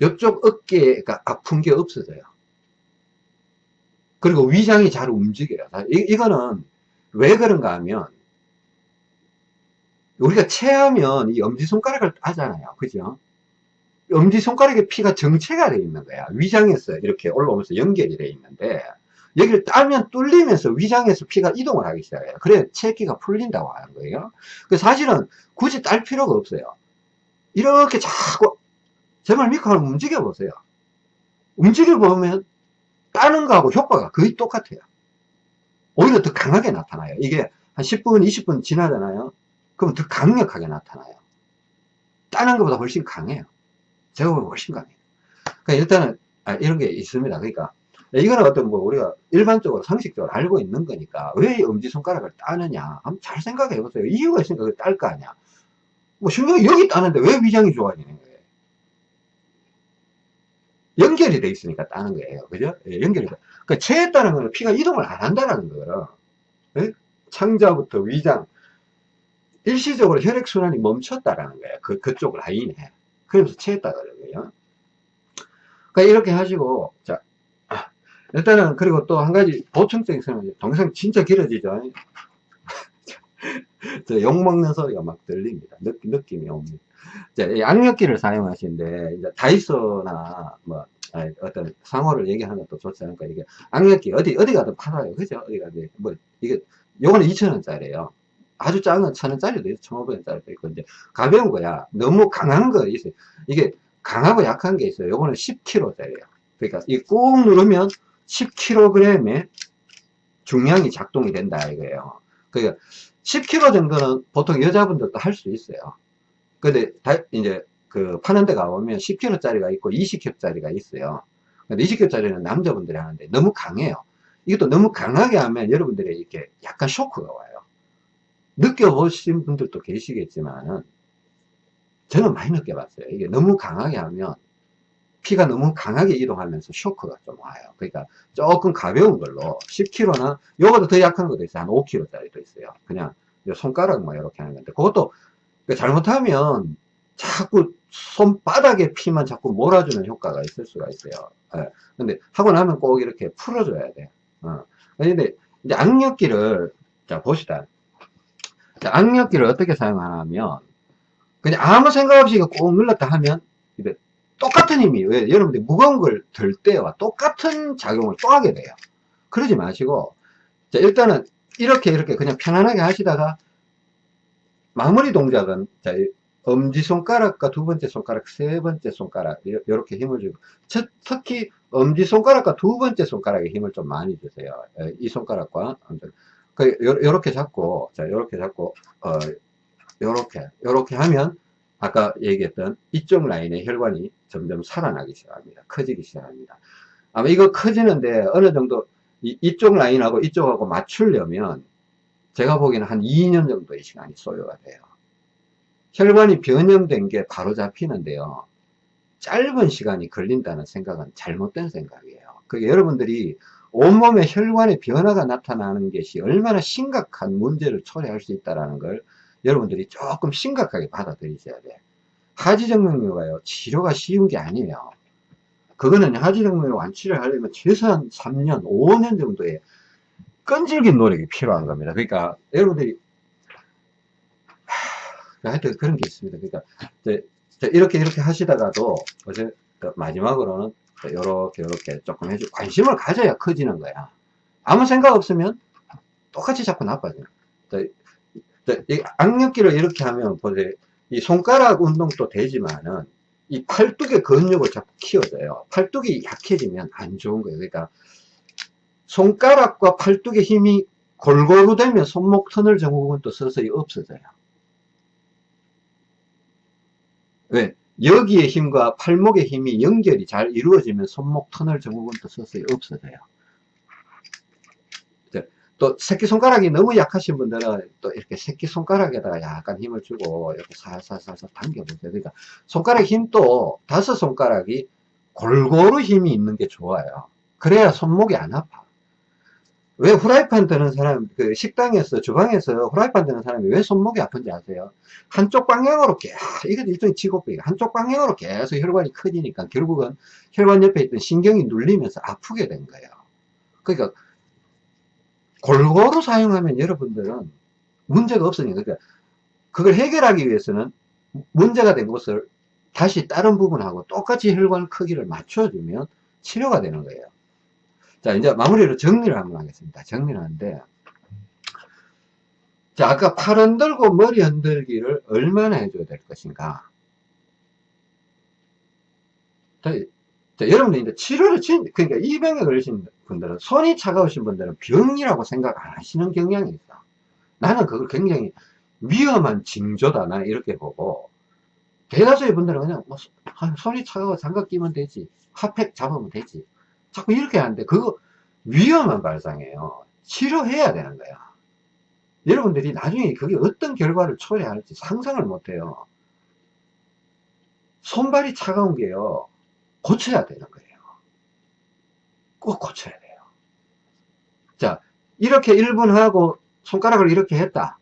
이쪽 어깨가 아픈 게 없어져요. 그리고 위장이 잘 움직여요. 이, 이거는 왜 그런가 하면 우리가 체하면 이 엄지손가락을 따잖아요. 그죠? 엄지손가락에 피가 정체가 되어 있는 거야. 위장에서 이렇게 올라오면서 연결이 되어 있는데 여기를 따면 뚫리면서 위장에서 피가 이동을 하기 시작해요. 그래 체기가 풀린다고 하는 거예요. 그 사실은 굳이 딸 필요가 없어요. 이렇게 자꾸 제발 한번 움직여 보세요. 움직여 보면 따는 거하고 효과가 거의 똑같아요. 오히려 더 강하게 나타나요. 이게 한 10분, 20분 지나잖아요. 그럼 더 강력하게 나타나요. 따는 것보다 훨씬 강해요. 보면 훨씬 강해요. 그러니까 일단은 아, 이런 게 있습니다. 그러니까 이거는 어떤 뭐 우리가 일반적으로 상식적으로 알고 있는 거니까 왜 엄지손가락을 따느냐 한번 잘 생각해 보세요. 이유가 있으니까 딸거 아니야. 뭐 심지어 여기 따는데 왜 위장이 좋아지는 거예요? 연결이 돼 있으니까 따는 거예요. 그죠? 예, 연결이 돼. 그러니까 체했다는 거는 피가 이동을 안 한다는 거예요. 예? 창자부터 위장. 일시적으로 혈액순환이 멈췄다라는 거예요. 그, 그쪽 라인에. 그래서 체했다 그러고요. 그러니까 이렇게 하시고, 자, 아, 일단은, 그리고 또 한 가지 보충적인 설명, 동영상 진짜 길어지죠? 저 욕 먹는 소리가 막 들립니다. 느, 느낌 이 옵니다. 이제 양력기를 사용하시는데 이제 다이소나 뭐 어떤 상호를 얘기하는 것도 좋지 않을까 이게 양력기 어디 어디 가도 팔아요 그죠 어디 가도 뭐 이게 요거는 2천 원짜리예요 아주 작은 건 천원짜리도 있어. 1,500원짜리도 있고 이제 가벼운 거야. 너무 강한 거 있어요 이게 강하고 약한 게 있어요. 요거는 10kg짜리예요 그러니까 이 꾹 누르면 10kg의 중량이 작동이 된다 이거예요. 그러니까 10kg 정도는 보통 여자분들도 할 수 있어요. 근데 다, 이제 그 파는 데 가보면 10kg짜리가 있고 20kg짜리가 있어요. 근데 20kg짜리는 남자분들이 하는데 너무 강해요. 이것도 너무 강하게 하면 여러분들이 이렇게 약간 쇼크가 와요. 느껴보신 분들도 계시겠지만은 저는 많이 느껴봤어요. 이게 너무 강하게 하면 피가 너무 강하게 이동하면서 쇼크가 좀 와요. 그러니까 조금 가벼운 걸로 10kg나 요거도 더 약한 것도 있어요. 한 5kg짜리도 있어요. 그냥 손가락만 이렇게 하는 건데 그것도 그러니까 잘못하면 자꾸 손바닥에 피만 자꾸 몰아주는 효과가 있을 수가 있어요. 예. 근데 하고 나면 꼭 이렇게 풀어줘야 돼. 어. 근데 이제 악력기를 자 봅시다. 자, 악력기를 어떻게 사용하냐면, 그냥 아무 생각 없이 꾹 눌렀다 하면, 이제 똑같은 힘이, 왜, 여러분들 무거운 걸 들 때와 똑같은 작용을 또 하게 돼요. 그러지 마시고, 자, 일단은 이렇게 이렇게 그냥 편안하게 하시다가, 마무리 동작은, 자, 엄지손가락과 두 번째 손가락, 세 번째 손가락, 이렇게 힘을 주고, 특히 엄지손가락과 두 번째 손가락에 힘을 좀 많이 주세요. 예, 이 손가락과, 그, 요 렇게 잡고, 자, 요렇게 잡고, 어, 요렇게, 요렇게 하면, 아까 얘기했던 이쪽 라인의 혈관이 점점 살아나기 시작합니다. 커지기 시작합니다. 아마 이거 커지는데 어느 정도 이, 이쪽 라인하고 이쪽하고 맞추려면 제가 보기에는 한 2년 정도의 시간이 소요가 돼요. 혈관이 변형된 게 바로 잡히는데요. 짧은 시간이 걸린다는 생각은 잘못된 생각이에요. 그게 여러분들이 온몸에 혈관의 변화가 나타나는 것이 얼마나 심각한 문제를 초래할 수 있다는 걸 여러분들이 조금 심각하게 받아들이셔야 돼. 하지정맥류가요, 치료가 쉬운 게 아니에요. 그거는 하지정맥류 완치를 하려면 최소한 3년, 5년 정도의 끈질긴 노력이 필요한 겁니다. 그러니까 여러분들이 하여튼 그런 게 있습니다. 그러니까 이렇게 이렇게 하시다가도 어제 마지막으로는 이렇게 이렇게 조금 해주 관심을 가져야 커지는 거야. 아무 생각 없으면 똑같이 자꾸 나빠져요. 이 악력기를 이렇게 하면 보세요. 이 손가락 운동도 되지만은 이 팔뚝의 근육을 자꾸 키워줘요. 팔뚝이 약해지면 안 좋은 거예요. 그러니까 손가락과 팔뚝의 힘이 골고루 되면 손목 터널 증후군도 서서히 없어져요. 왜? 여기의 힘과 팔목의 힘이 연결이 잘 이루어지면 손목 터널 증후군도 서서히 없어져요. 또 새끼손가락이 너무 약하신 분들은 또 이렇게 새끼손가락에다가 약간 힘을 주고 이렇게 살살살살 당겨보세요. 그러니까 손가락 힘도 다섯 손가락이 골고루 힘이 있는 게 좋아요. 그래야 손목이 안 아파. 왜 후라이팬 드는 사람, 그 식당에서, 주방에서 후라이팬 드는 사람이 왜 손목이 아픈지 아세요? 한쪽 방향으로 계속, 이게 일종의 직업병이 한쪽 방향으로 계속 혈관이 커지니까 결국은 혈관 옆에 있던 신경이 눌리면서 아프게 된 거예요. 그러니까 골고루 사용하면 여러분들은 문제가 없으니까 그러니까 그걸 해결하기 위해서는 문제가 된 곳을 다시 다른 부분하고 똑같이 혈관 크기를 맞춰주면 치료가 되는 거예요. 자, 이제 마무리로 정리를 한번 하겠습니다. 정리를 하는데, 자, 아까 팔 흔들고 머리 흔들기를 얼마나 해줘야 될 것인가. 자, 여러분들 이제 치료를 진, 그러니까 이 병에 걸리신 분들은 손이 차가우신 분들은 병이라고 생각 안 하시는 경향이 있어. 나는 그걸 굉장히 위험한 징조다. 나 이렇게 보고. 대다수의 분들은 그냥 뭐 손이 차가워 장갑 끼면 되지. 핫팩 잡으면 되지. 자꾸 이렇게 하는데 그거 위험한 발상이에요. 치료해야 되는 거야. 여러분들이 나중에 그게 어떤 결과를 초래할지 상상을 못해요. 손발이 차가운 게요. 고쳐야 되는 거예요. 꼭 고쳐야 돼요. 자, 이렇게 1분 하고 손가락을 이렇게 했다.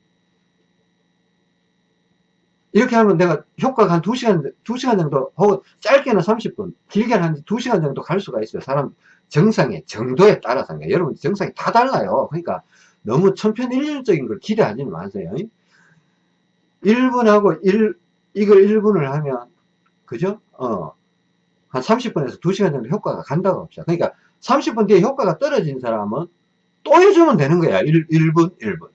이렇게 하면 내가 효과가 한 2시간, 2시간 정도, 혹은 짧게는 30분, 길게는 한 2시간 정도 갈 수가 있어요. 사람 정상의 정도에 따라서. 여러분 정상이 다 달라요. 그러니까 너무 천편일률적인 걸 기대하지는 마세요. 1분하고 1, 이걸 1분을 하면, 그죠? 어, 한 30분에서 2시간 정도 효과가 간다고 합시다. 그러니까 30분 뒤에 효과가 떨어진 사람은 또 해주면 되는 거야. 1, 1분, 1분.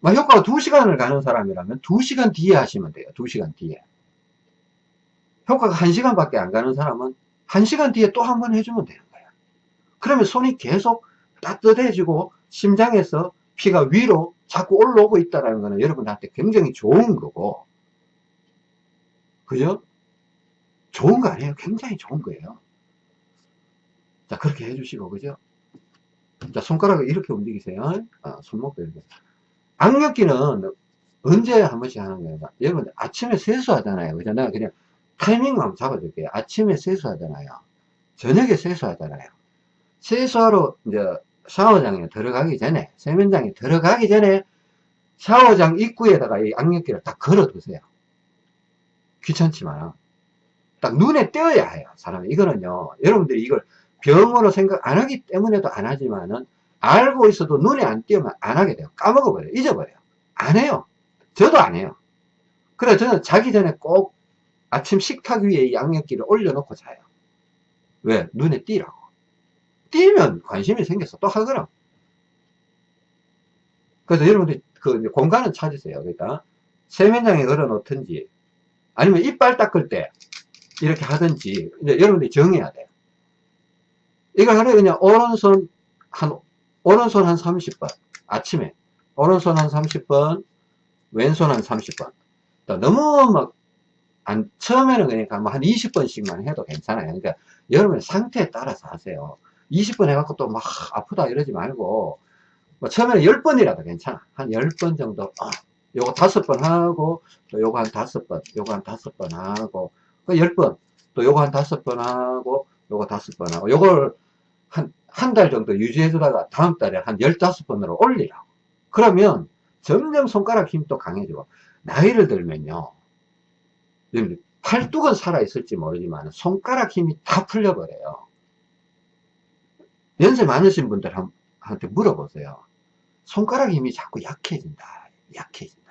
막 효과가 2시간을 가는 사람이라면 2시간 뒤에 하시면 돼요. 2시간 뒤에. 효과가 1시간밖에 안 가는 사람은 1시간 뒤에 또 한 번 해주면 되는 거야. 그러면 손이 계속 따뜻해지고 심장에서 피가 위로 자꾸 올라오고 있다는 거는 여러분한테 굉장히 좋은 거고 그죠? 좋은 거 아니에요? 굉장히 좋은 거예요. 자, 그렇게 해주시고, 그죠? 자, 손가락을 이렇게 움직이세요. 아, 손목도 이렇게. 악력기는 언제 한 번씩 하는 거예요? 여러분, 아침에 세수하잖아요. 그죠? 내가 그냥 타이밍만 잡아줄게요. 아침에 세수하잖아요. 저녁에 세수하잖아요. 세수하러 이제 샤워장에 들어가기 전에, 세면장에 들어가기 전에 샤워장 입구에다가 이 악력기를 딱 걸어 두세요. 귀찮지만 딱 눈에 띄어야 해요 사람이 이거는요 여러분들이 이걸 병으로 생각 안 하기 때문에도 안 하지만은 알고 있어도 눈에 안 띄우면 안 하게 돼요. 까먹어버려요. 잊어버려요. 안 해요. 저도 안 해요. 그래 저는 자기 전에 꼭 아침 식탁 위에 이 양념기를 올려놓고 자요. 왜? 눈에 띄라고. 띄면 관심이 생겨서 또 하거나. 그래서 여러분들 그 공간은 찾으세요. 그러니까 세면장에 걸어 놓든지 아니면 이빨 닦을 때 이렇게 하든지 이제 여러분들이 정해야 돼요. 이거 하루에 그냥 오른손 한 오른손 한 30번 아침에 오른손 한 30번 왼손 한 30번 너무 막 안, 처음에는 그러니까 뭐 한 20번씩만 해도 괜찮아요. 그러니까 여러분의 상태에 따라서 하세요. 20번 해갖고 또 막 아프다 이러지 말고 뭐 처음에는 10번이라도 괜찮아. 한 10번 정도 어, 요거 5번 하고 또 요거 한 5번 요거 한 5번 하고 그 10번 또 요거 한 5번 하고 요거 5번 하고 요걸 한 한 달 정도 유지해 주다가 다음 달에 한 15번으로 올리라고. 그러면 점점 손가락 또 강해지고 나이를 들면요. 팔뚝은 살아있을지 모르지만 손가락 힘이 다 풀려버려요. 연세 많으신 분들한테 물어보세요. 손가락 힘이 자꾸 약해진다. 약해진다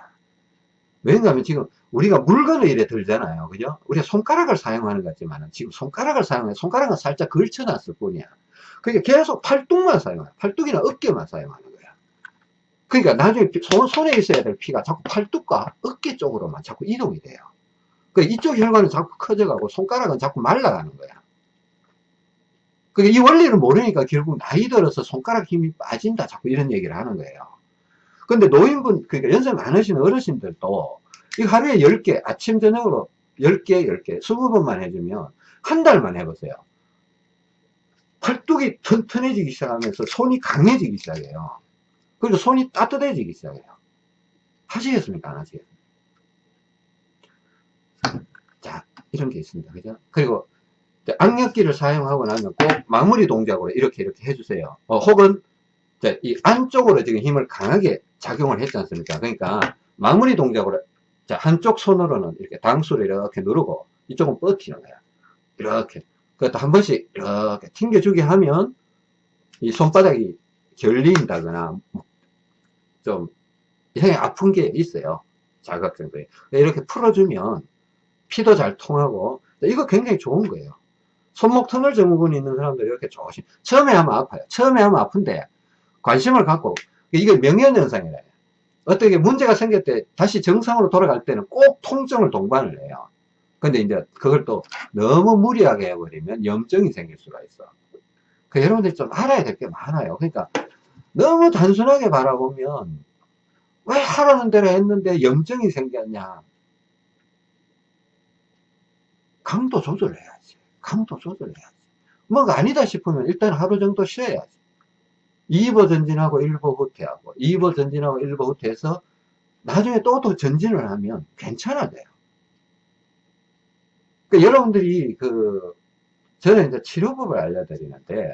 왜냐하면 지금 우리가 물건을 이래 들잖아요. 그죠? 우리가 손가락을 사용하는 것 같지만 지금 손가락을 사용해 손가락은 살짝 걸쳐놨을 뿐이야. 그러니까 계속 팔뚝만 사용해 팔뚝이나 어깨만 사용하는 거야. 그러니까 나중에 손, 손에 있어야 될 피가 자꾸 팔뚝과 어깨 쪽으로만 자꾸 이동이 돼요. 그 이쪽 혈관은 자꾸 커져가고 손가락은 자꾸 말라가는 거야. 그러니까 이 원리를 모르니까 결국 나이 들어서 손가락 힘이 빠진다. 자꾸 이런 얘기를 하는 거예요 근데 노인분 그러니까 연세 많으신 어르신들도 이 하루에 10개 아침 저녁으로 10개 10개 20번만 해주면 한 달만 해보세요. 팔뚝이 튼튼해지기 시작하면서 손이 강해지기 시작해요. 그리고 손이 따뜻해지기 시작해요. 하시겠습니까? 안 하시겠습니까? 자 이런 게 있습니다. 그죠? 그리고 악력기를 사용하고 나면 꼭 마무리 동작으로 이렇게 이렇게 해주세요. 어, 혹은 이 안쪽으로 지금 힘을 강하게 작용을 했지 않습니까? 그러니까 마무리 동작으로 자 한쪽 손으로는 이렇게 당수를 이렇게 누르고 이쪽은 뻗히는 거야. 이렇게. 그것도 한 번씩 이렇게 튕겨주게 하면 이 손바닥이 결린다거나 좀 이상하게 아픈 게 있어요. 자극 정도에 이렇게 풀어주면 피도 잘 통하고 이거 굉장히 좋은 거예요. 손목 터널 증후군이 있는 사람들 이렇게 조심. 처음에 하면 아파요. 처음에 하면 아픈데 관심을 갖고 이게 명현현상이래요 어떻게 문제가 생길 때 다시 정상으로 돌아갈 때는 꼭 통증을 동반을 해요. 근데 이제 그걸 또 너무 무리하게 해버리면 염증이 생길 수가 있어. 그 여러분들이 좀 알아야 될 게 많아요. 그러니까 너무 단순하게 바라보면 왜 하라는 대로 했는데 염증이 생겼냐. 강도 조절해야지. 강도 조절해야지. 뭐가 아니다 싶으면 일단 하루 정도 쉬어야지 2버 전진하고 1버 후퇴하고 2버 전진하고 1버 후퇴해서 나중에 또 또 전진을 하면 괜찮아져요. 그러니까 여러분들이 그 저는 이제 치료법을 알려드리는데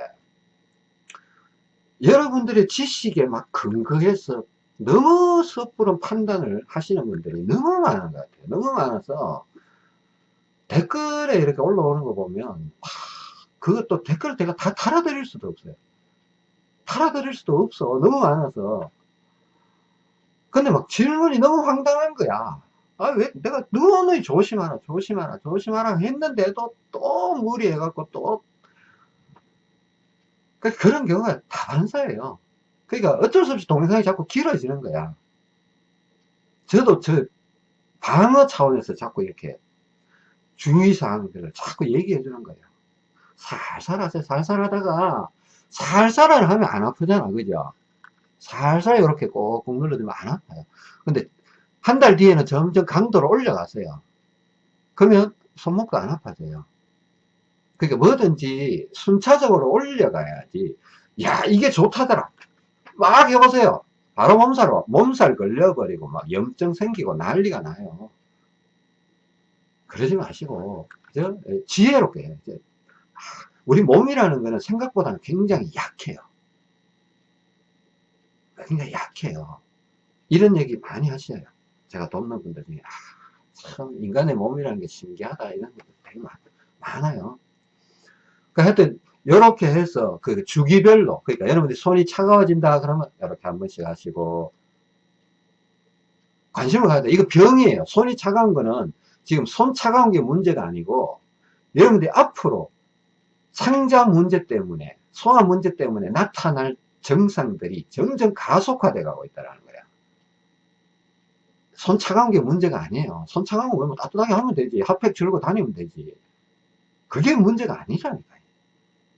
여러분들의 지식에 막 근거해서 너무 섣부른 판단을 하시는 분들이 너무 많은 것 같아요. 너무 많아서 댓글에 이렇게 올라오는 거 보면 그것도 댓글을 제가 다 달아드릴 수도 없어요 달아드릴 수도 없어 너무 많아서 근데 막 질문이 너무 황당한 거야 아, 왜, 내가 너무 조심하라, 조심하라, 조심하라 했는데도 또 무리해갖고 또, 그 그런 경우가 다반사예요. 그러니까 어쩔 수 없이 동영상이 자꾸 길어지는 거야. 저도 저 방어 차원에서 자꾸 이렇게 주의사항들을 자꾸 얘기해 주는 거예요. 살살 하세요. 살살 하다가 살살을 하면 안 아프잖아. 그죠? 살살 이렇게 꼭꼭 눌러주면 안 아파요. 근데 한 달 뒤에는 점점 강도를 올려가세요. 그러면 손목도 안 아파져요. 그러니까 뭐든지 순차적으로 올려가야지. 야, 이게 좋다더라. 막 해보세요. 바로 몸살로, 몸살 걸려버리고 막 염증 생기고 난리가 나요. 그러지 마시고, 그죠? 예, 지혜롭게. 우리 몸이라는 거는 생각보다는 굉장히 약해요. 굉장히 약해요. 이런 얘기 많이 하셔요. 제가 돕는 분들 중에, 아, 참, 인간의 몸이라는 게 신기하다. 이런 것들 되게 많, 아요 그러니까 하여튼, 이렇게 해서 그 주기별로 그러니까 여러분들이 손이 차가워진다 그러면 이렇게 한 번씩 하시고 관심을 가야 돼. 이거 병이에요. 손이 차가운 거는 지금 손 차가운 게 문제가 아니고 여러분들이 앞으로 상자 문제 때문에 소화 문제 때문에 나타날 증상들이 점점 가속화돼 가고 있다는 거야. 손 차가운 게 문제가 아니에요. 손 차가운 거뭐 따뜻하게 하면 되지. 핫팩 줄고 다니면 되지. 그게 문제가 아니라니까요.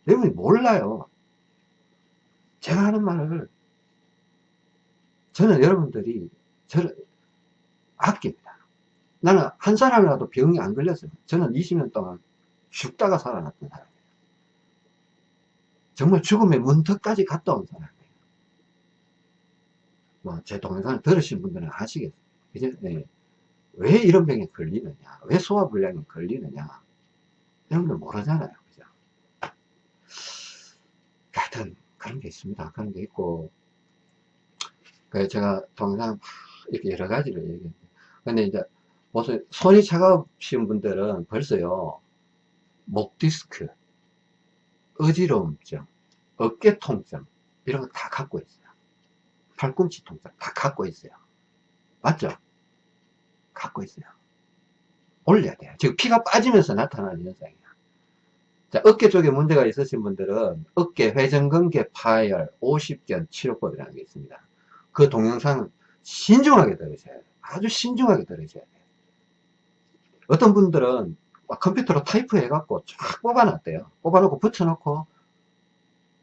여러분이 몰라요. 제가 하는 말을 저는 여러분들이 저를 아낍니다. 나는 한 사람이라도 병이 안 걸렸어요. 저는 20년 동안 죽다가 살아났던 사람이에요. 정말 죽음의 문턱까지 갔다 온 사람이에요. 뭐, 제 동영상을 들으신 분들은 아시겠어요. 그죠? 네. 왜 이런 병에 걸리느냐? 왜 소화불량에 걸리느냐? 여러분들 모르잖아요. 그죠? 하여튼, 그런 게 있습니다. 그런 게 있고, 그래서 제가 동영상 이렇게 여러 가지를 얘기했는데, 근데 이제, 무슨 손이 차가우신 분들은 벌써요, 목 디스크, 어지러움증, 어깨 통증, 이런 거 다 갖고 있어요. 팔꿈치 통증 다 갖고 있어요. 맞죠? 갖고 있어요. 올려야 돼요. 지금 피가 빠지면서 나타나는 현상이야. 자, 어깨 쪽에 문제가 있으신 분들은 어깨 회전근개 파열 50견 치료법이라는 게 있습니다. 그 동영상은 신중하게 들으셔야 돼요. 아주 신중하게 들으셔야 돼요. 어떤 분들은 컴퓨터로 타이프 해 갖고 쫙 뽑아놨대요. 뽑아놓고 붙여놓고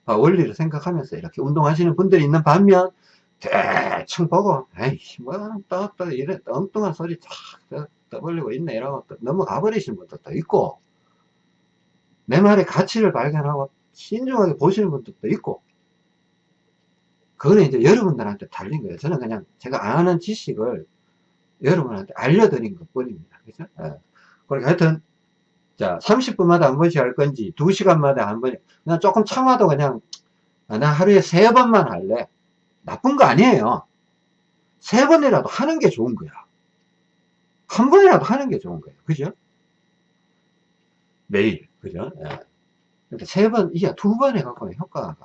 아, 원리를 생각하면서 이렇게 운동하시는 분들이 있는 반면 대충 보고 에이 뭐또또 이래 엉뚱한 소리 쫙 떠벌리고 있네 이러고 또 넘어가 버리시는 분들도 있고 내 말의 가치를 발견하고 신중하게 보시는 분들도 있고 그거는 이제 여러분들한테 달린 거예요. 저는 그냥 제가 아는 지식을 여러분한테 알려드린 것 뿐입니다. 그죠? 예. 그러니까 하여튼 자, 30분마다 한 번씩 할 건지, 2시간마다 한 번, 그냥 조금 참아도 그냥, 아, 나 하루에 세 번만 할래. 나쁜 거 아니에요. 세 번이라도 하는 게 좋은 거야. 한 번이라도 하는 게 좋은 거예요. 그죠? 매일. 그죠? 예. 그러니까 세 번, 이게 두 번 해갖고 효과가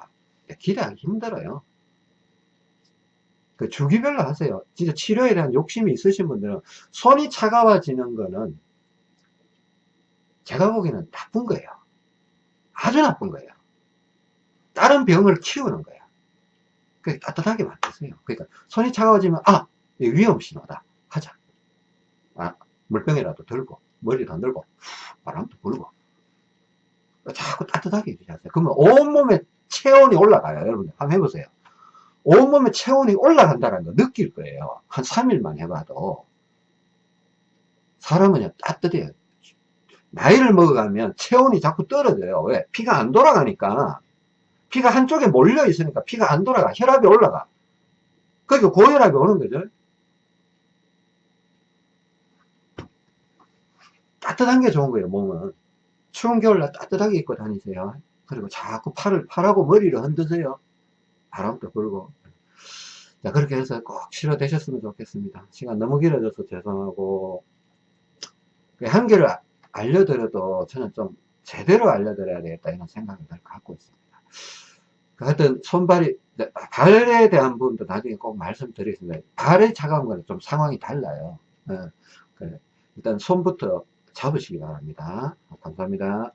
기대하기 힘들어요. 그 주기별로 하세요. 진짜 치료에 대한 욕심이 있으신 분들은 손이 차가워지는 거는 제가 보기에는 나쁜 거예요. 아주 나쁜 거예요. 다른 병을 키우는 거예요. 그 따뜻하게 만드세요. 그러니까 손이 차가워지면 아 위험 신호다 하자. 아 물병이라도 들고 머리도 안 들고 바람도 불고 자꾸 따뜻하게 해주세요. 그러면 온몸에 체온이 올라가요. 여러분 한번 해보세요. 온몸에 체온이 올라간다는 거 느낄 거예요. 한 3일만 해봐도 사람은 따뜻해요. 나이를 먹어가면 체온이 자꾸 떨어져요. 왜? 피가 안 돌아가니까. 피가 한쪽에 몰려 있으니까 피가 안 돌아가. 혈압이 올라가. 그러니까 고혈압이 오는 거죠. 따뜻한 게 좋은 거예요, 몸은. 추운 겨울날 따뜻하게 입고 다니세요. 그리고 자꾸 팔을, 팔하고 머리를 흔드세요. 바람도 불고. 자, 그렇게 해서 꼭 치료되셨으면 좋겠습니다. 시간 너무 길어져서 죄송하고. 한계를 알려드려도 저는 좀 제대로 알려드려야 되겠다 이런 생각을 늘 갖고 있습니다. 하여튼 손발이 발에 대한 부분도 나중에 꼭 말씀드리겠습니다. 발에 차가운 거는 좀 상황이 달라요. 네. 일단 손부터 잡으시기 바랍니다. 감사합니다.